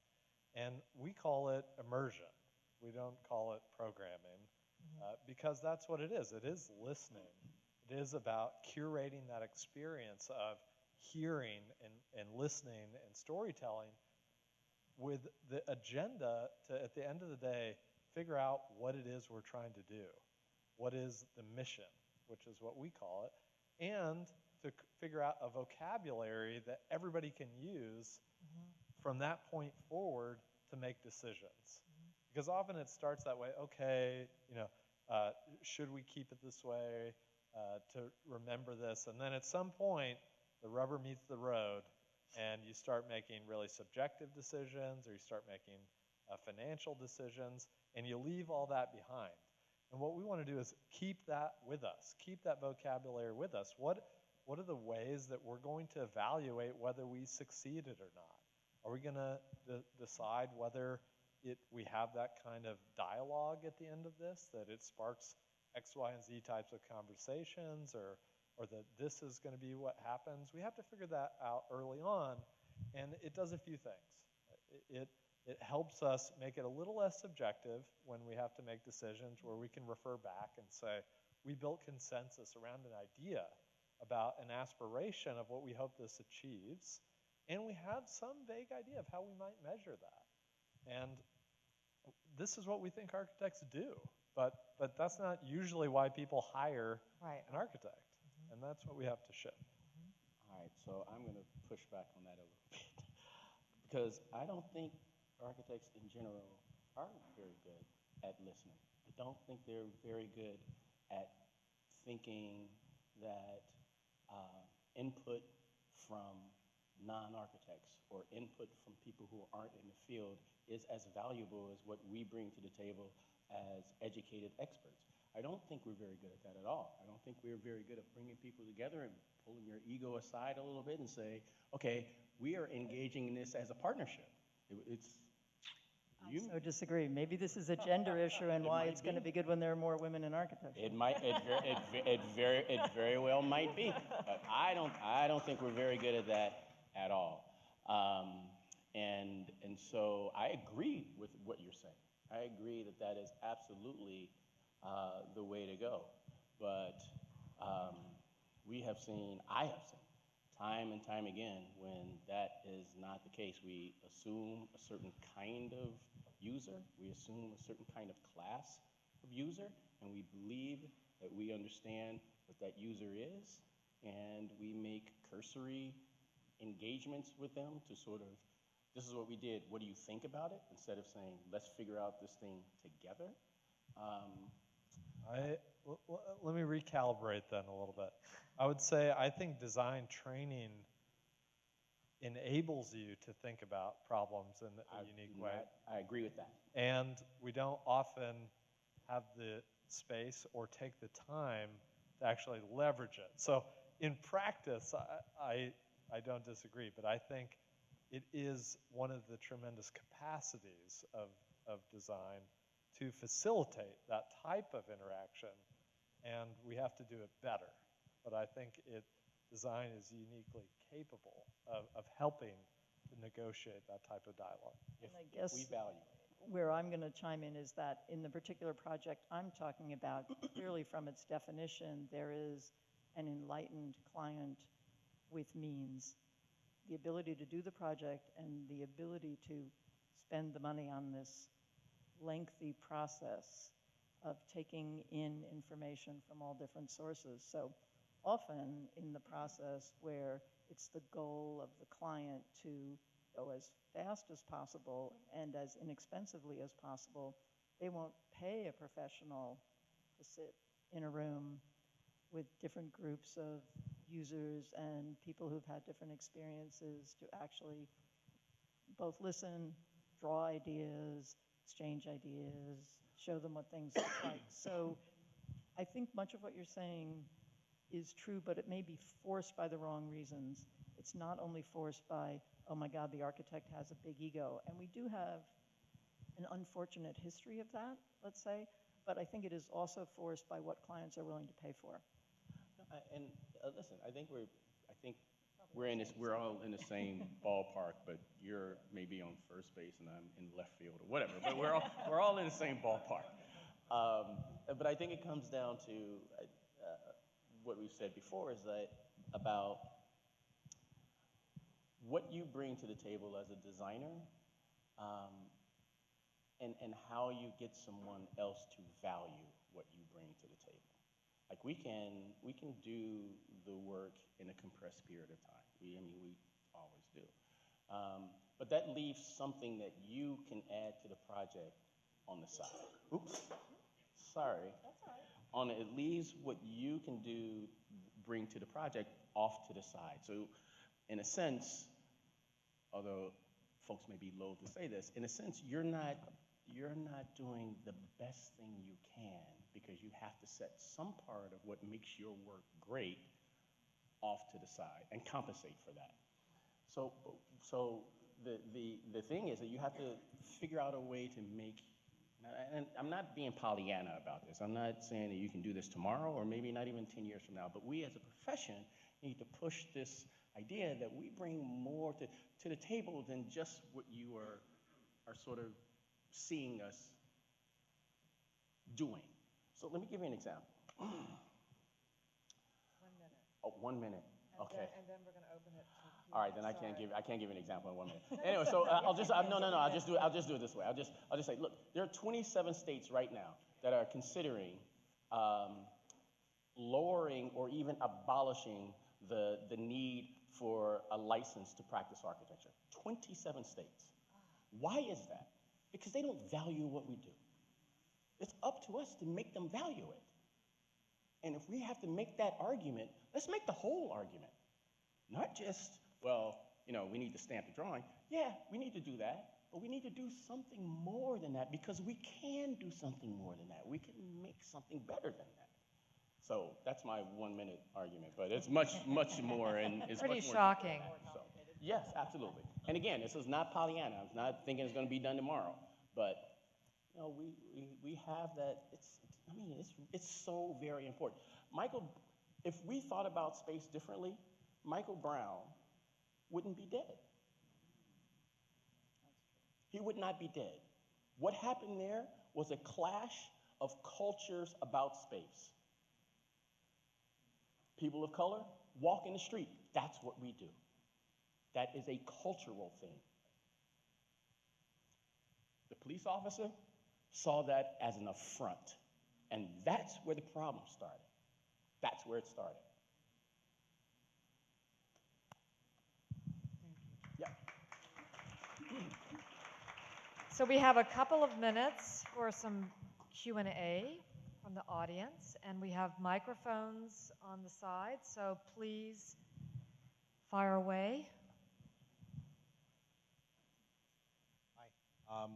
And we call it immersion. We don't call it programming uh, because that's what it is. It is listening. It is about curating that experience of hearing and, and listening and storytelling with the agenda to, at the end of the day, figure out what it is we're trying to do. What is the mission, which is what we call it, and to figure out a vocabulary that everybody can use from that point forward to make decisions. Because often it starts that way. Okay, you know, uh, should we keep it this way uh, to remember this? And then at some point, the rubber meets the road, and you start making really subjective decisions, or you start making uh, financial decisions, and you leave all that behind. And what we want to do is keep that with us, keep that vocabulary with us. What, what are the ways that we're going to evaluate whether we succeeded or not? Are we going to de- decide whether it, we have that kind of dialogue at the end of this, that it sparks X, Y, and Z types of conversations, or, or that this is going to be what happens? We have to figure that out early on, and it does a few things. It, it, it helps us make it a little less subjective when we have to make decisions where we can refer back and say, we built consensus around an idea about an aspiration of what we hope this achieves, and we have some vague idea of how we might measure that. And this is what we think architects do, but, but that's not usually why people hire Right. an architect. Mm-hmm. And that's what we have to shift. Mm-hmm. All right, so I'm going to push back on that a little bit. Because I don't think architects in general aren't very good at listening. I don't think they're very good at thinking that uh, input from non-architects or input from people who aren't in the field is as valuable as what we bring to the table as educated experts. I don't think we're very good at that at all. I don't think we're very good at bringing people together and pulling your ego aside a little bit and say, okay, we are engaging in this as a partnership. It, it's you. So disagree. Maybe this is a gender issue and why it's going to be. be good when there are more women in architecture. It might, it, ver- it, ve- it very, it very well might be, but I don't, I don't think we're very good at that at all. Um, and, and so I agree with what you're saying. I agree that that is absolutely uh, the way to go. But um, we have seen, I have seen, time and time again, when that is not the case. We assume a certain kind of user, we assume a certain kind of class of user, and we believe that we understand what that user is, and we make cursory engagements with them to sort of, this is what we did, what do you think about it? Instead of saying, let's figure out this thing together. Um, I, let me recalibrate then a little bit. I would say I think design training enables you to think about problems in I a do unique way. not- I agree with that. And we don't often have the space or take the time to actually leverage it. So in practice, I, I, I don't disagree, but I think it is one of the tremendous capacities of, of design to facilitate that type of interaction, and we have to do it better. But I think it, design is uniquely capable of, of helping to negotiate that type of dialogue. If, I if guess- we value it. Where I'm going to chime in is that in the particular project I'm talking about, clearly from its definition, there is an enlightened client with means. The ability to do the project and the ability to spend the money on this lengthy process of taking in information from all different sources. So often in the process where it's the goal of the client to go as fast as possible and as inexpensively as possible, they won't pay a professional to sit in a room with different groups of users and people who've had different experiences to actually both listen, draw ideas, exchange ideas, show them what things look like. So I think much of what you're saying is true, but it may be forced by the wrong reasons. It's not only forced by, oh my God, the architect has a big ego. And we do have an unfortunate history of that, let's say, but I think it is also forced by what clients are willing to pay for. And uh, listen, I think we're, I think we're in this, we're all in the same ballpark, but you're maybe on first base and I'm in left field or whatever, but we're all, we're all in the same ballpark. Um, But I think it comes down to what we've said before is that about what you bring to the table as a designer um, and, and how you get someone else to value what you bring to the table. Like we can, we can do the work in a compressed period of time. We, I mean, we always do. Um, but that leaves something that you can add to the project on the side. Oops, sorry. On it leaves what you can do, bring to the project off to the side. So, in a sense, although folks may be loath to say this, in a sense, you're not, you're not doing the best thing you can because you have to set some part of what makes your work great off to the side and compensate for that. So, so the, the, the thing is that you have to figure out a way to make, and I'm not being Pollyanna about this. I'm not saying that you can do this tomorrow or maybe not even 10 years from now, but we as a profession need to push this idea that we bring more to, to the table than just what you are, are sort of seeing us doing. So let me give you an example. One minute. Oh, one minute. And Okay. then- And then we're going to open it. All right, then I can't give I can't give an example in one minute. Anyway, so uh, I'll just uh, no no no I'll just do it I'll just do it this way. I'll just I'll just say look there are 27 states right now that are considering um, lowering or even abolishing the the need for a license to practice architecture. 27 states. Why is that? Because they don't value what we do. It's up to us to make them value it. And if we have to make that argument, let's make the whole argument. Not just, well, you know, we need to stamp the drawing. Yeah, we need to do that, but we need to do something more than that because we can do something more than that. We can make something better than that. So that's my one-minute argument, but it's much, much more and it's Pretty much more shocking. So, yes, absolutely. And again, this is not Pollyanna. I'm not thinking it's going to be done tomorrow, but you know, we, we, we have that. It's, I mean, it's, it's so very important. Michael, if we thought about space differently, Michael Brown wouldn't be dead. He would not be dead. What happened there was a clash of cultures about space. People of color walk in the street. That's what we do. That is a cultural thing. The police officer saw that as an affront. And that's where the problem started. That's where it started. So we have a couple of minutes for some Q&A from the audience, and we have microphones on the side, so please fire away. Hi. Um,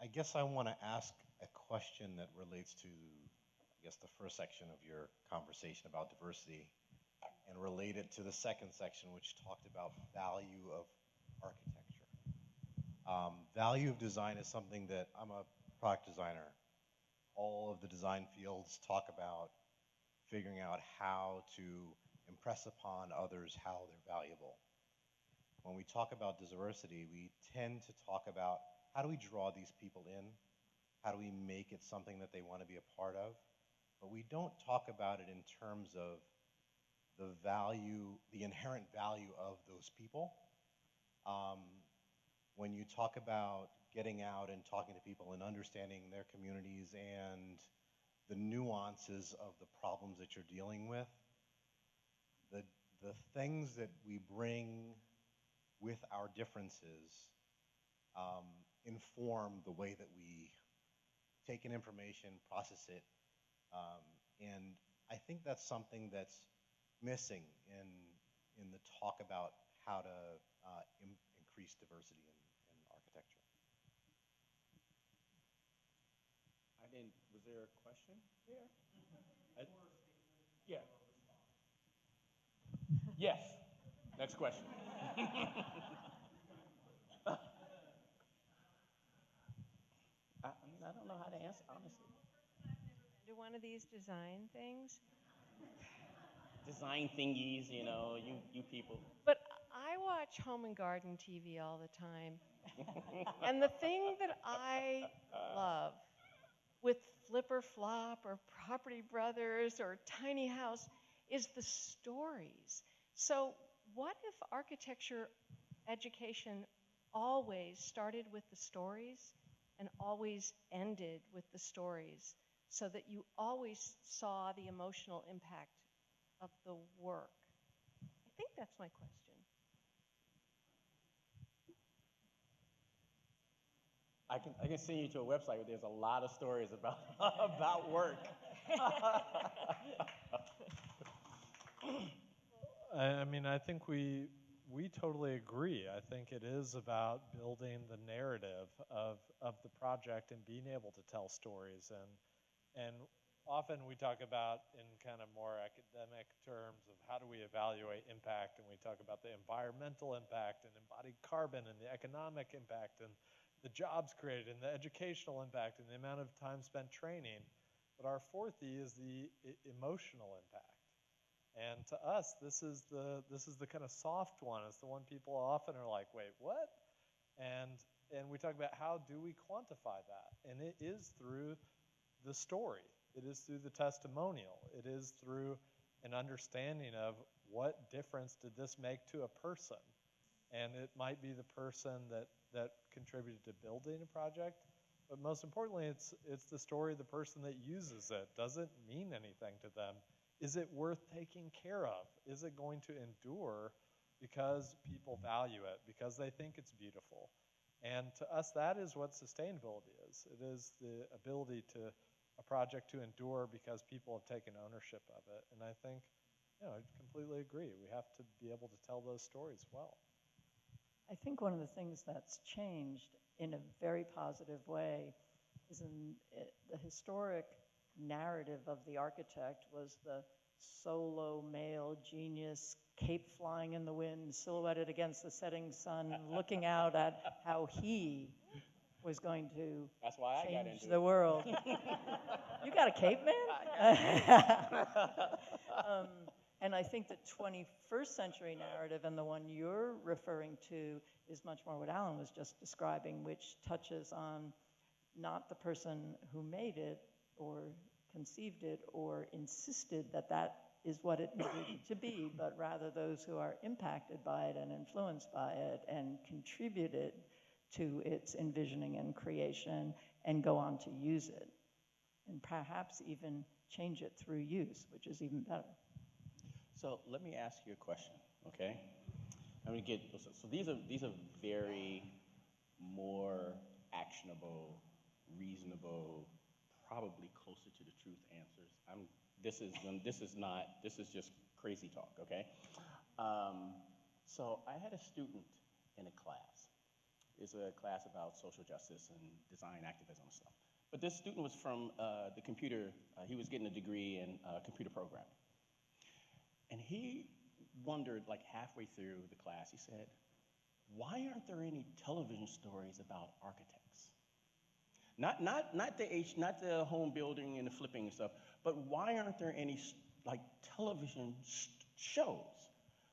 I guess I want to ask a question that relates to, I guess, the first section of your conversation about diversity and relate it to the second section, which talked about value of architecture. Um, value of design is something that I'm a product designer. All of the design fields talk about figuring out how to impress upon others how they're valuable when we talk about diversity, we tend to talk about how do we draw these people in? How do we make it something that they want to be a part of? But we don't talk about it in terms of the value, the inherent value of those people. Um, when you talk about getting out and talking to people and understanding their communities and the nuances of the problems that you're dealing with, the, the things that we bring with our differences um, inform the way that we take in information, process it, um, and I think that's something that's missing in in the talk about how to uh, im- increase diversity in, in architecture. I didn't, was there a question there? I- Yeah. Yes. Next question. I, I don't know how to answer, honestly. to one of these design things. Design thingies, you know, you, you people. But I watch Home and Garden TV all the time. and the thing that I love with Flip or Flop or Property Brothers or Tiny House is the stories. So, what if architecture education always started with the stories and always ended with the stories so that you always saw the emotional impact of the work? I think that's my question. I can, I can send you to a website where there's a lot of stories about, about work. I, mean, I think we we totally agree. I think it is about building the narrative of of the project and being able to tell stories. And and often we talk about in kind of more academic terms of how do we evaluate impact, and we talk about the environmental impact and embodied carbon and the economic impact and the jobs created and the educational impact and the amount of time spent training. But our fourth E is the emotional impact. And to us, this is the this is the kind of soft one. It's the one people often are like, "Wait, what?" And and we talk about how do we quantify that? And it is through the story. It is through the testimonial. It is through an understanding of what difference did this make to a person. And it might be the person that that contributed to building a project, but most importantly, it's it's the story of the person that uses it. Does it mean anything to them? Is it worth taking care of? Is it going to endure because people value it, because they think it's beautiful? And to us, that is what sustainability is. It is the ability to a project to endure because people have taken ownership of it. And I think, you know, I completely agree. We have to be able to tell those stories well. I think one of the things that's changed in a very positive way is in it, the historic narrative of the architect was the solo male genius, cape flying in the wind, silhouetted against the setting sun, looking out at how he was going to That's why I got change into the it. world. you got a cape man? um, and I think the 21st century narrative and the one you're referring to is much more what Alan was just describing, which touches on not the person who made it or conceived it or insisted that that is what it needed to be, but rather those who are impacted by it and influenced by it and contributed to its envisioning and creation and go on to use it. And perhaps even change it through use, which is even better. So let me ask you a question, okay? I'm gonna get, so, these are, these are very more actionable, reasonable, probably closer to the truth answers. I'm, this is, this is not, this is just crazy talk, okay? Um, so I had a student in a class. It's a class about social justice and design activism and stuff. But this student was from uh, the computer, uh, he was getting a degree in uh, computer programming. And he wondered, like halfway through the class, he said, Why aren't there any television stories about architects? Not, not, not, the H, not the home building and the flipping and stuff, but why aren't there any like television sh- shows?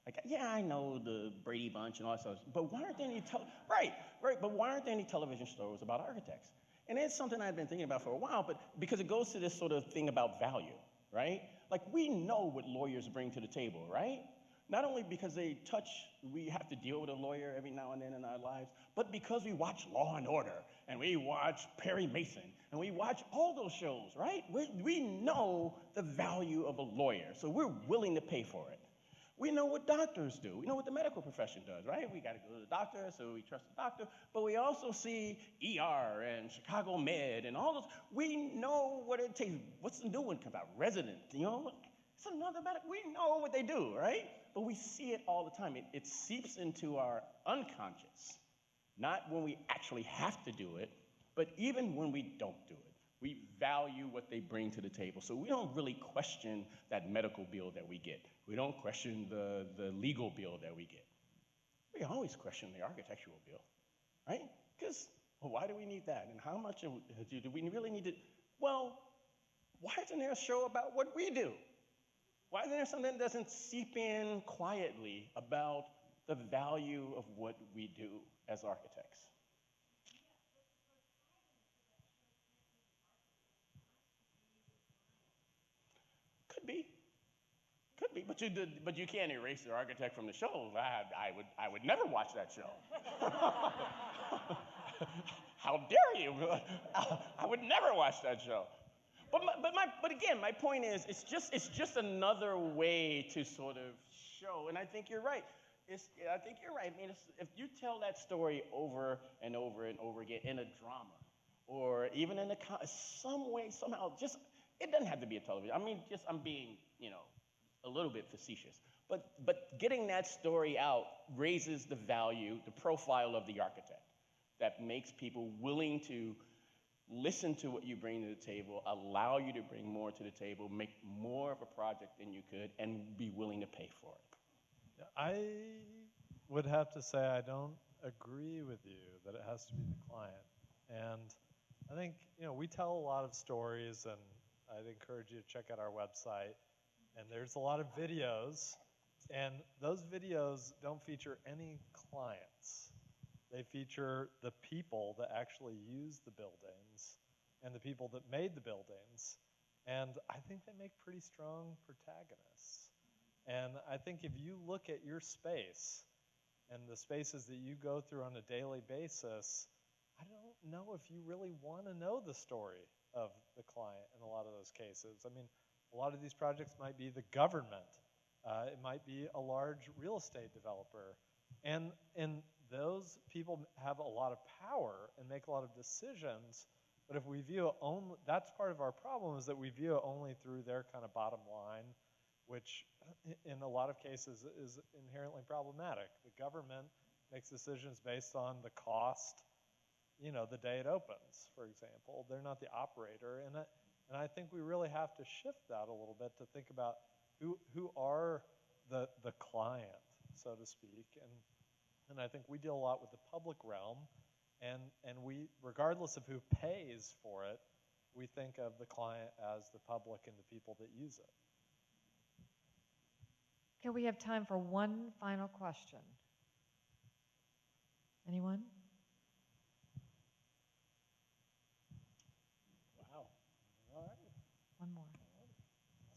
Like, yeah, I know the Brady Bunch and all that stuff, but why aren't there any tel- right, right? But why aren't there any television stories about architects? And it's something I've been thinking about for a while, but because it goes to this sort of thing about value, right? Like we know what lawyers bring to the table, right? Not only because they touch, we have to deal with a lawyer every now and then in our lives, but because we watch Law and Order and we watch Perry Mason and we watch all those shows, right? We, we know the value of a lawyer, so we're willing to pay for it. We know what doctors do. We know what the medical profession does, right? We got to go to the doctor, so we trust the doctor. But we also see ER and Chicago Med and all those. We know what it takes. What's the new one come out? Resident, you know? It's another medical. We know what they do, right? But we see it all the time. It, it seeps into our unconscious, not when we actually have to do it, but even when we don't do it. We value what they bring to the table. So we don't really question that medical bill that we get. We don't question the, the legal bill that we get. We always question the architectural bill, right? Because well, why do we need that? And how much do do we really need to? Well, why isn't there a show about what we do? Why isn't there something that doesn't seep in quietly about the value of what we do as architects? Could be. But you did, but you can't erase the architect from the show. I, I would I would never watch that show. How dare you? I would never watch that show. But my, but my but again, my point is, it's just it's just another way to sort of show. And I think you're right. It's, I think you're right. I mean, if you tell that story over and over and over again in a drama, or even in a some way, somehow, just it doesn't have to be a television. I mean, just I'm being, you know, a little bit facetious. But but getting that story out raises the value, the profile of the architect, that makes people willing to listen to what you bring to the table, allow you to bring more to the table, make more of a project than you could, and be willing to pay for it. I would have to say I don't agree with you that it has to be the client. And I think, you know, we tell a lot of stories, and I'd encourage you to check out our website. And there's a lot of videos, and those videos don't feature any clients. They feature the people that actually use the buildings and the people that made the buildings. And I think they make pretty strong protagonists. And I think if you look at your space and the spaces that you go through on a daily basis, I don't know if you really want to know the story of the client in a lot of those cases. I mean, a lot of these projects might be the government, uh, it might be a large real estate developer. And, and those people have a lot of power and make a lot of decisions. But if we view it only, that's part of our problem is that we view it only through their kind of bottom line, which in a lot of cases is inherently problematic. The government makes decisions based on the cost, you know, the day it opens, for example. They're not the operator. And, And I think we really have to shift that a little bit to think about who, who are the, the client, so to speak. And, and I think we deal a lot with the public realm. And, and we, regardless of who pays for it, we think of the client as the public and the people that use it. Okay, we have time for one final question. Anyone? Wow. All right. One more.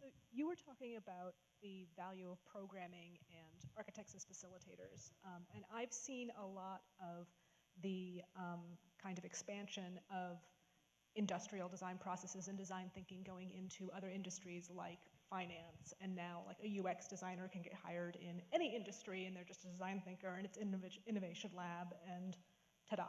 So you were talking about the value of programming and architects as facilitators, um, and I've seen a lot of the um, kind of expansion of industrial design processes and design thinking going into other industries like finance, and now like a UX designer can get hired in any industry, and they're just a design thinker, and it's innov- innovation lab, and ta-da.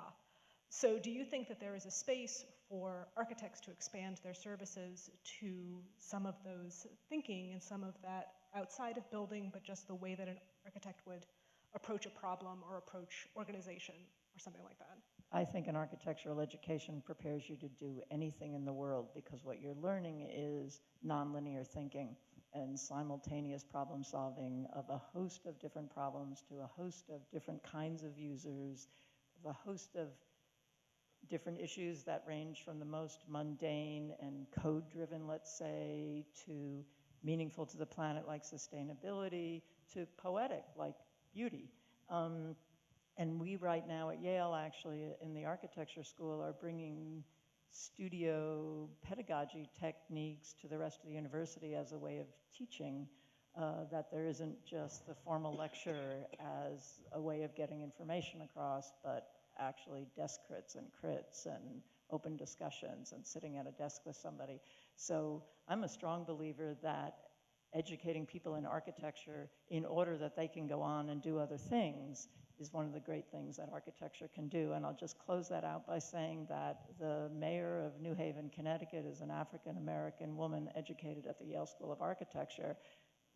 So do you think that there is a space for architects to expand their services to some of those thinking and some of that outside of building, but just the way that an architect would approach a problem or approach organization or something like that? I think an architectural education prepares you to do anything in the world because what you're learning is nonlinear thinking and simultaneous problem solving of a host of different problems to a host of different kinds of users, of a host of different issues that range from the most mundane and code driven, let's say, to meaningful to the planet like sustainability, to poetic like beauty. Um, and we right now at Yale, actually, in the architecture school, are bringing studio pedagogy techniques to the rest of the university as a way of teaching. Uh, that there isn't just the formal lecture as a way of getting information across, but actually desk crits and crits and open discussions and sitting at a desk with somebody. So I'm a strong believer that educating people in architecture in order that they can go on and do other things is one of the great things that architecture can do. And I'll just close that out by saying that the mayor of New Haven, Connecticut is an African American woman educated at the Yale School of Architecture.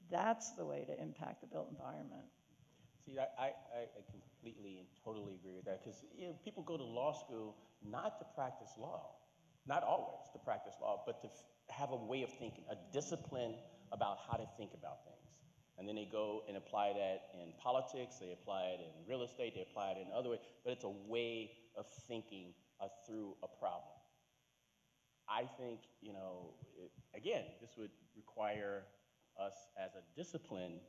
That's the way to impact the built environment. See, I, I, I completely and totally agree with that because you know, people go to law school not to practice law, not always to practice law, but to f- have a way of thinking, a discipline about how to think about things. And then they go and apply that in politics, they apply it in real estate, they apply it in other ways, but it's a way of thinking uh, through a problem. I think, you know, it, again, this would require us as a discipline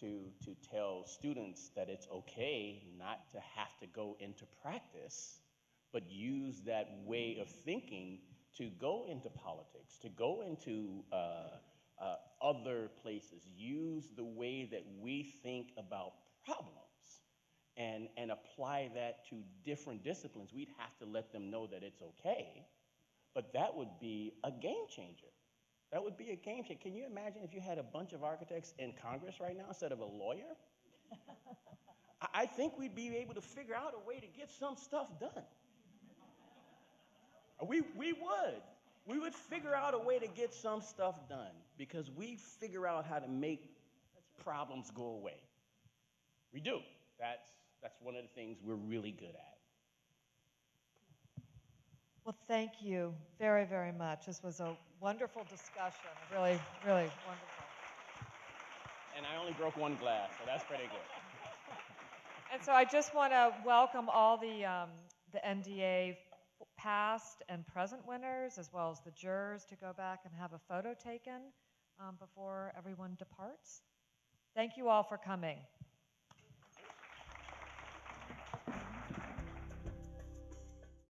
to, to tell students that it's okay not to have to go into practice, but use that way of thinking to go into politics, to go into uh, uh, other places, use the way that we think about problems and, and apply that to different disciplines. We'd have to let them know that it's okay, but that would be a game changer. That would be a game changer. Can you imagine if you had a bunch of architects in Congress right now instead of a lawyer? I- I think we'd be able to figure out a way to get some stuff done. We, we would. We would figure out a way to get some stuff done because we figure out how to make problems go away. We do. That's, that's one of the things we're really good at. Well, thank you very, very much. This was a wonderful discussion, really, really wonderful. And I only broke one glass, so that's pretty good. And so I just want to welcome all the, um, the NDA past and present winners, as well as the jurors, to go back and have a photo taken um, before everyone departs. Thank you all for coming.